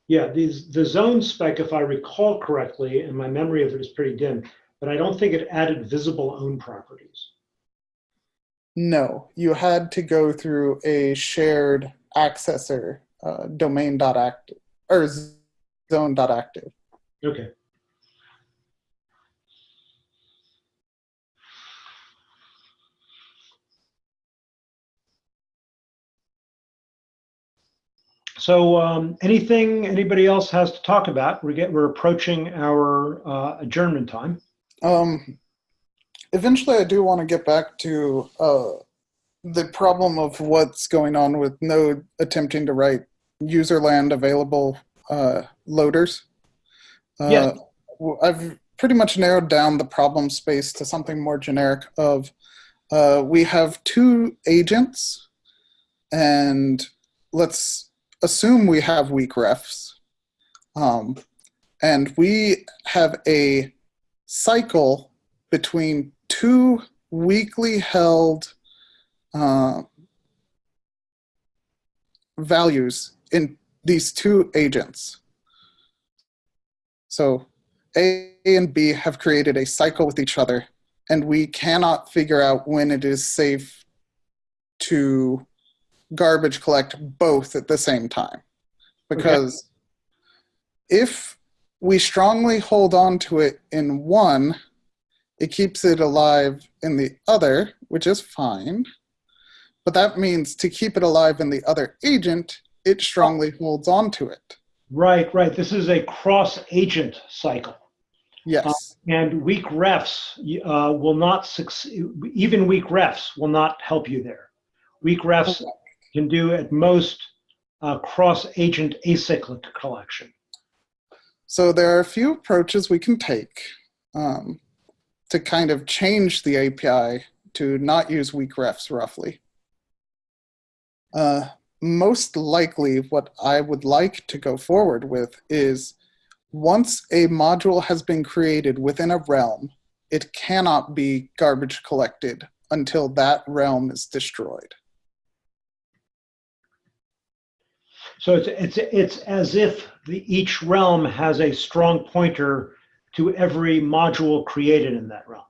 Yeah, these, the zone spec, if I recall correctly, and my memory of it is pretty dim, but I don't think it added visible own properties. No, you had to go through a shared accessor, uh, domain.active or zone.active. Okay. So um, anything anybody else has to talk about? We're get, we're approaching our uh, adjournment time. Um, eventually, I do want to get back to uh, the problem of what's going on with Node attempting to write userland available uh, loaders. Uh, Yes. w- I've pretty much narrowed down the problem space to something more generic of uh, we have two agents and let's assume we have weak refs. Um, and we have a cycle between two weakly held uh, values in these two agents. So A and B have created a cycle with each other, and we cannot figure out when it is safe to garbage collect both at the same time. Because if we strongly hold on to it in one, it keeps it alive in the other, which is fine. But that means to keep it alive in the other agent, it strongly holds on to it. Right, right. This is a cross agent cycle. Yes. And weak refs uh, will not succeed, even weak refs will not help you there. Weak refs can do at most uh, cross agent acyclic collection. So there are a few approaches we can take um, to kind of change the API to not use weak refs roughly. Uh, most likely what I would like to go forward with is once a module has been created within a realm, it cannot be garbage collected until that realm is destroyed. So it's, it's, it's as if the, each realm has a strong pointer to every module created in that realm.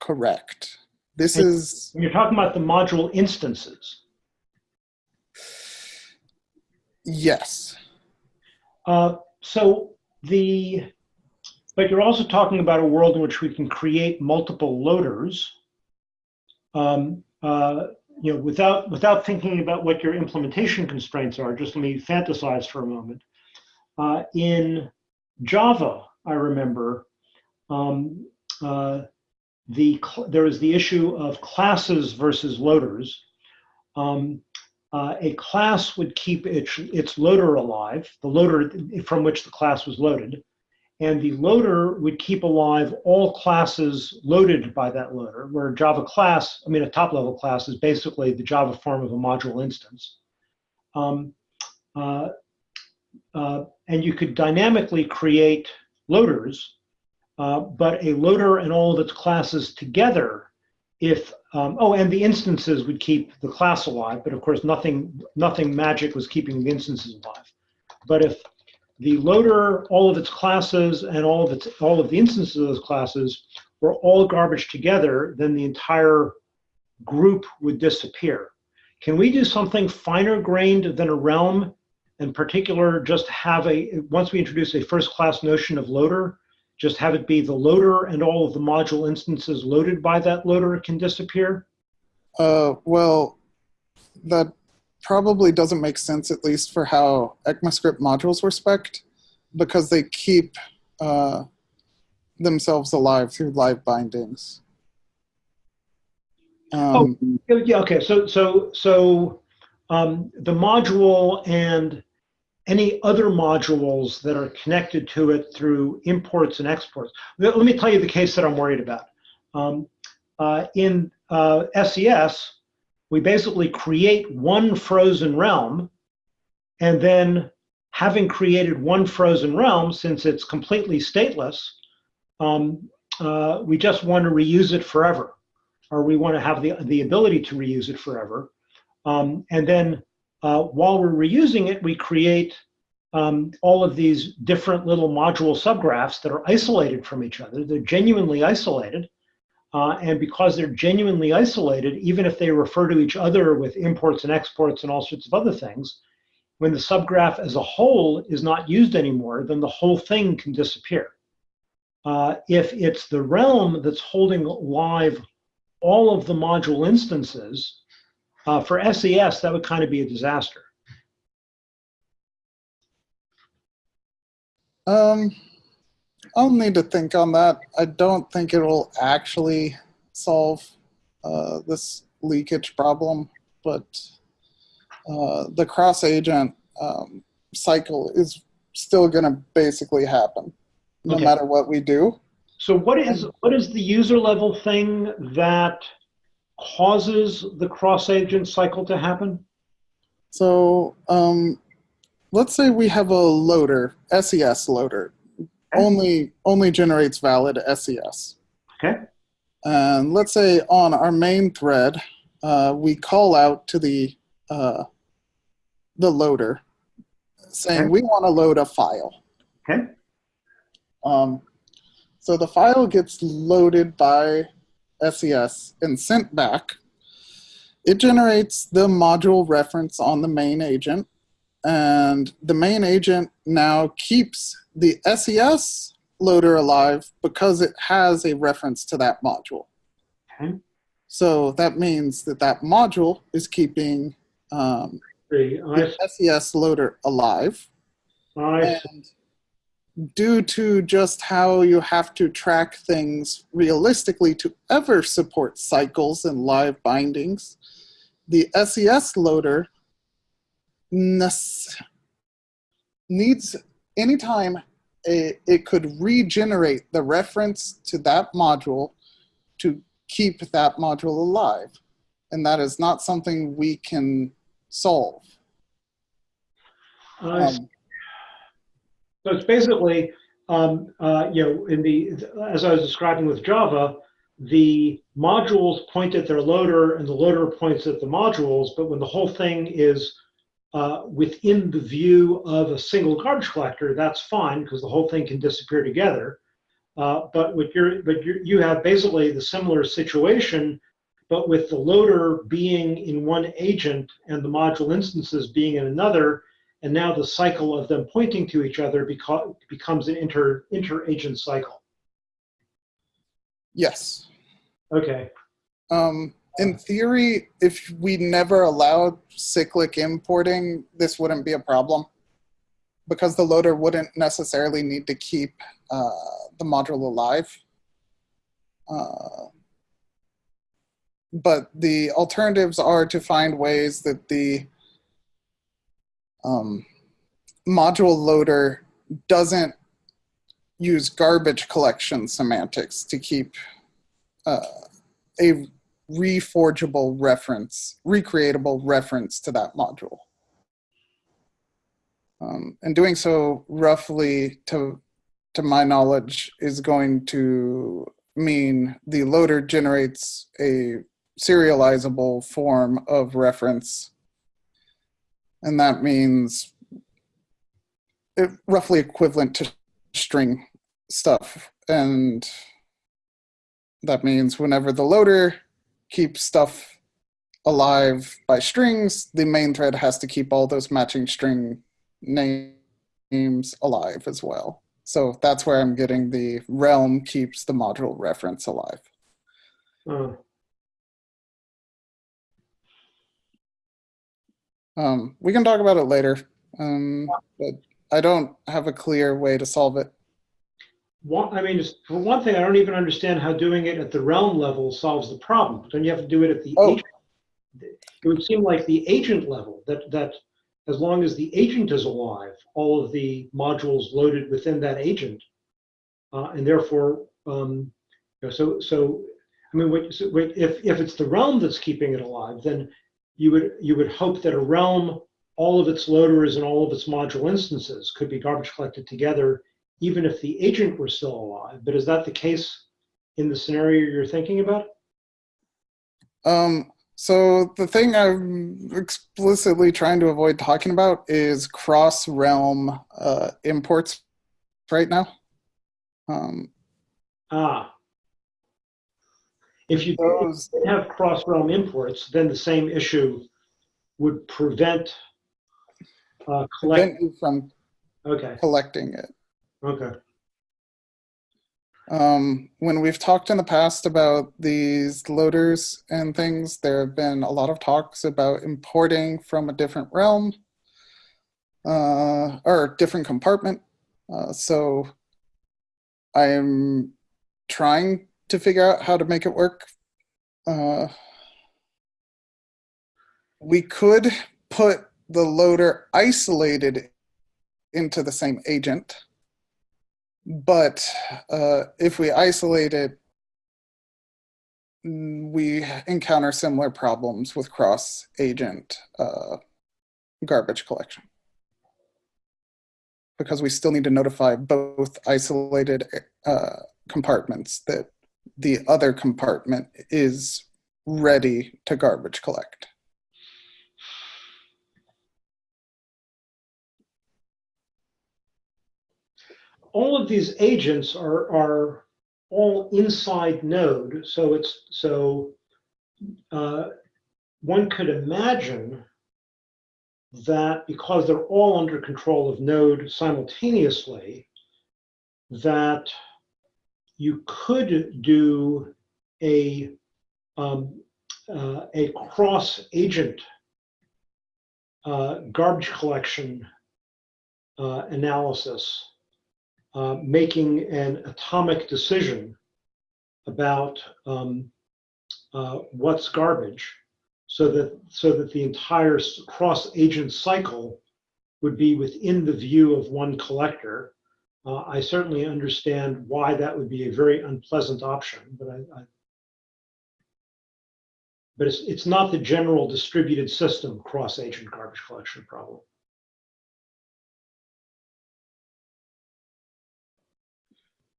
Correct. This And- is When you're talking about the module instances, yes. Uh, so the, but you're also talking about a world in which we can create multiple loaders. Um, uh, you know, without without thinking about what your implementation constraints are, just let me fantasize for a moment. Uh, in Java, I remember um, uh, the there the issue of classes versus loaders. Um, uh, a class would keep its, its loader alive, the loader from which the class was loaded, and the loader would keep alive all classes loaded by that loader, where Java class, I mean, a top level class is basically the Java form of a module instance. Um, uh, uh, and you could dynamically create loaders, uh, but a loader and all of its classes together if um, oh and the instances would keep the class alive but of course nothing nothing magic was keeping the instances alive but if the loader all of its classes and all of its all of the instances of those classes were all garbage together then the entire group would disappear can we do something finer grained than a realm in particular just have a once we introduce a first class notion of loader just have it be the loader and all of the module instances loaded by that loader can disappear? Uh, well, that probably doesn't make sense, at least for how ECMAScript modules were spec'd, because they keep uh, themselves alive through live bindings. Um, Yeah, Yeah, okay, so, so, so um, the module and any other modules that are connected to it through imports and exports. Let, let me tell you the case that I'm worried about. Um, uh, in uh, SES, we basically create one frozen realm, and then having created one frozen realm, since it's completely stateless, um, uh, we just want to reuse it forever or we want to have the, the ability to reuse it forever. Um, and then uh, while we're reusing it, we create um, all of these different little module subgraphs that are isolated from each other. They're genuinely isolated. Uh, and because they're genuinely isolated, even if they refer to each other with imports and exports and all sorts of other things, when the subgraph as a whole is not used anymore, then the whole thing can disappear. Uh, if it's the realm that's holding live all of the module instances, uh, for SES, that would kind of be a disaster. Um, I'll need to think on that. I don't think it will actually solve uh, this leakage problem, but uh, the cross agent um, cycle is still going to basically happen no Okay. matter what we do. So what is what is the user level thing that causes the cross agent cycle to happen? So um, let's say we have a loader, SES loader, only only generates valid SES. Okay. And let's say on our main thread, uh, we call out to the uh, the loader, saying Okay. we want to load a file. Okay. Um, so the file gets loaded by SES and sent back. It generates the module reference on the main agent, and the main agent now keeps the SES loader alive because it has a reference to that module. Okay. So that means that that module is keeping um, The, SES loader alive. And due to just how you have to track things realistically to ever support cycles and live bindings, the SES loader needs anytime a, it could regenerate the reference to that module to keep that module alive. And that is not something we can solve. I, Um, So it's basically, um, uh, you know, in the, as I was describing with Java, the modules point at their loader and the loader points at the modules, but when the whole thing is uh, within the view of a single garbage collector, that's fine because the whole thing can disappear together. Uh, but with your, but you you have basically the similar situation, but with the loader being in one agent and the module instances being in another, and now the cycle of them pointing to each other beco- becomes an inter inter-agent cycle. yes. Okay. Um, in theory, if we never allowed cyclic importing, this wouldn't be a problem because the loader wouldn't necessarily need to keep uh, the module alive. Uh, but the alternatives are to find ways that the um, module loader doesn't use garbage collection semantics to keep uh, a reforgeable reference, recreatable reference to that module. Um, and doing so roughly to, to my knowledge is going to mean the loader generates a serializable form of reference. And that means it, roughly equivalent to string stuff. And that means whenever the loader keeps stuff alive by strings, the main thread has to keep all those matching string names alive as well. So that's where I'm getting the realm keeps the module reference alive. Uh, Um, we can talk about it later, um, but I don't have a clear way to solve it. One, I mean, for one thing, I don't even understand how doing it at the realm level solves the problem. But then you have to do it at the Oh. agent. It would seem like the agent level, that, that as long as the agent is alive, all of the modules loaded within that agent, uh, and therefore, um, you know, so, so, I mean, what, so, wait, if, if it's the realm that's keeping it alive, then you would, you would hope that a realm, all of its loaders and all of its module instances could be garbage collected together even if the agent were still alive. But is that the case in the scenario you're thinking about? Um, so the thing I'm explicitly trying to avoid talking about is cross-realm uh, imports right now. Um, Ah. If you those, have cross-realm imports, then the same issue would prevent uh, collect. prevent you from Okay, collecting it. Okay. Um, when we've talked in the past about these loaders and things, there have been a lot of talks about importing from a different realm uh, or different compartment. Uh, so I'm trying to figure out how to make it work. Uh, we could put the loader isolated into the same agent. But uh, if we isolate it, mm, we encounter similar problems with cross agent uh, garbage collection. Because we still need to notify both isolated uh, compartments that the other compartment is ready to garbage collect. All of these agents are, are all inside node. So it's, so uh, one could imagine that because they're all under control of node simultaneously, that you could do a, um, uh, a cross agent uh, garbage collection uh, analysis uh, making an atomic decision about um, uh, what's garbage so that so that the entire cross agent cycle would be within the view of one collector. Uh, I certainly understand why that would be a very unpleasant option, but I, I but it's, it's not the general distributed system cross agent garbage collection problem.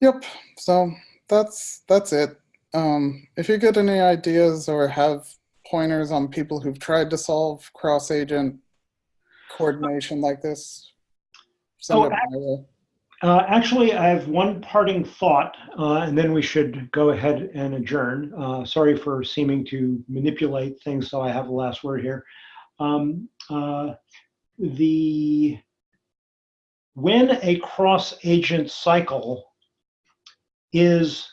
Yep. So that's that's it. Um, if you get any ideas or have pointers on people who've tried to solve cross agent coordination like this, send Oh, it my way. Uh, actually, I have one parting thought, uh, and then we should go ahead and adjourn. Uh, sorry for seeming to manipulate things, so I have the last word here. Um, uh, the when a cross agent cycle is,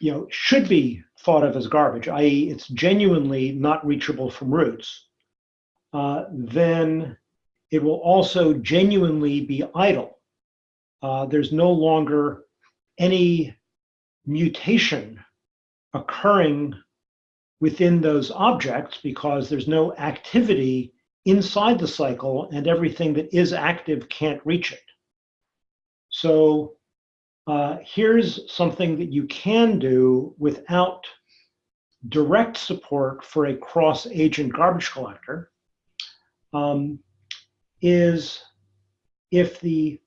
you know, should be thought of as garbage, i.e., it's genuinely not reachable from roots, uh, then it will also genuinely be idle. Uh, there's no longer any mutation occurring within those objects because there's no activity inside the cycle and everything that is active can't reach it. So uh, here's something that you can do without direct support for a cross agent garbage collector. Um, is if the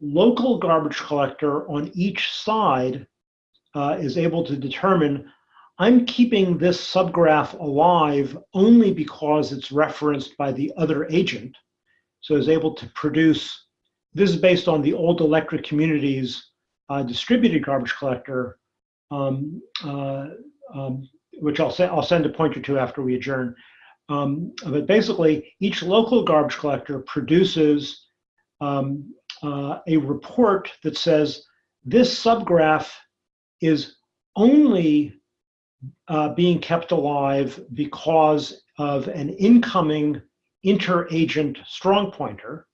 local garbage collector on each side uh, is able to determine I'm keeping this subgraph alive only because it's referenced by the other agent. So is able to produce, this is based on the old electric communities uh, distributed garbage collector, um, uh, um, which I'll, I'll send a pointer to after we adjourn. Um, but basically, each local garbage collector produces um, uh, a report that says this subgraph is only uh, being kept alive because of an incoming interagent strong pointer.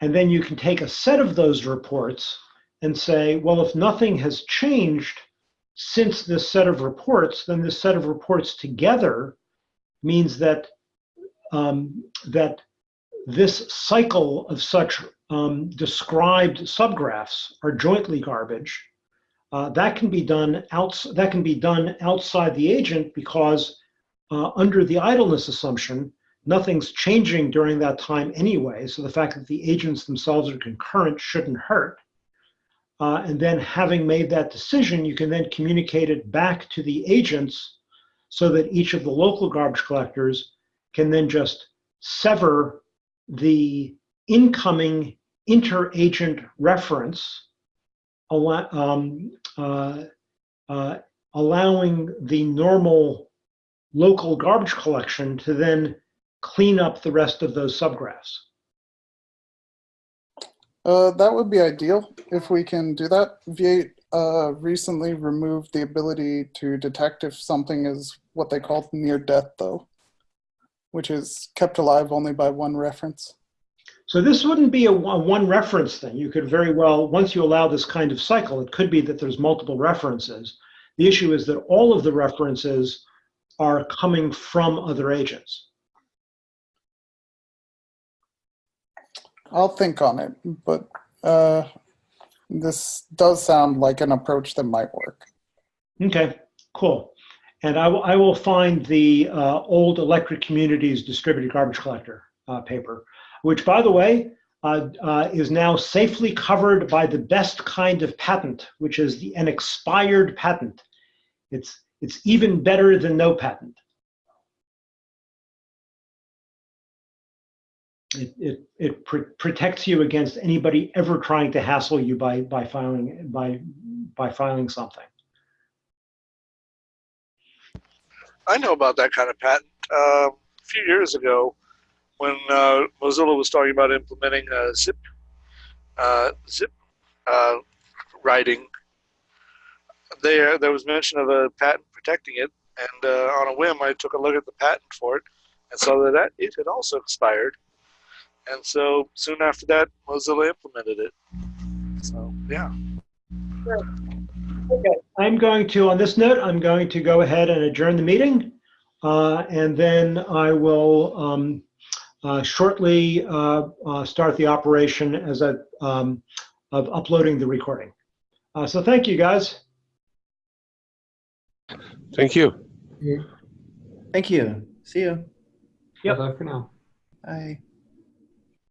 And then you can take a set of those reports and say, well, if nothing has changed since this set of reports, then this set of reports together means that um, that this cycle of such um, described subgraphs are jointly garbage. Uh, that can be done outs that can be done outside the agent because uh, under the idleness assumption, nothing's changing during that time anyway. So the fact that the agents themselves are concurrent shouldn't hurt. Uh, and then having made that decision, you can then communicate it back to the agents so that each of the local garbage collectors can then just sever the incoming interagent reference, um, uh, uh, allowing the normal local garbage collection to then clean up the rest of those subgraphs. Uh, that would be ideal if we can do that. V8 uh, recently removed the ability to detect if something is what they call near death, though, which is kept alive only by one reference. So this wouldn't be a one one reference thing. You could very well, once you allow this kind of cycle, it could be that there's multiple references. The issue is that all of the references are coming from other agents. I'll think on it, but uh, this does sound like an approach that might work. Okay, cool. And I will, I will find the uh, old electric communities distributed garbage collector uh, paper, which by the way, uh, uh, is now safely covered by the best kind of patent, which is the, an expired patent. It's, it's even better than no patent. It, it, it pr protects you against anybody ever trying to hassle you by, by filing, by, by filing something. I know about that kind of patent. Uh, a few years ago, when uh, Mozilla was talking about implementing uh, zip zip uh, writing, there there was mention of a patent protecting it, and uh, on a whim, I took a look at the patent for it and saw that it had also expired. And so soon after that, Mozilla implemented it. So yeah. Okay, I'm going to, on this note, I'm going to go ahead and adjourn the meeting. Uh, and then I will um, uh, shortly uh, uh start the operation as a, um, of uploading the recording. Uh, so thank you guys. Thank you. Thank you. See you. Yep. Bye for now. Bye.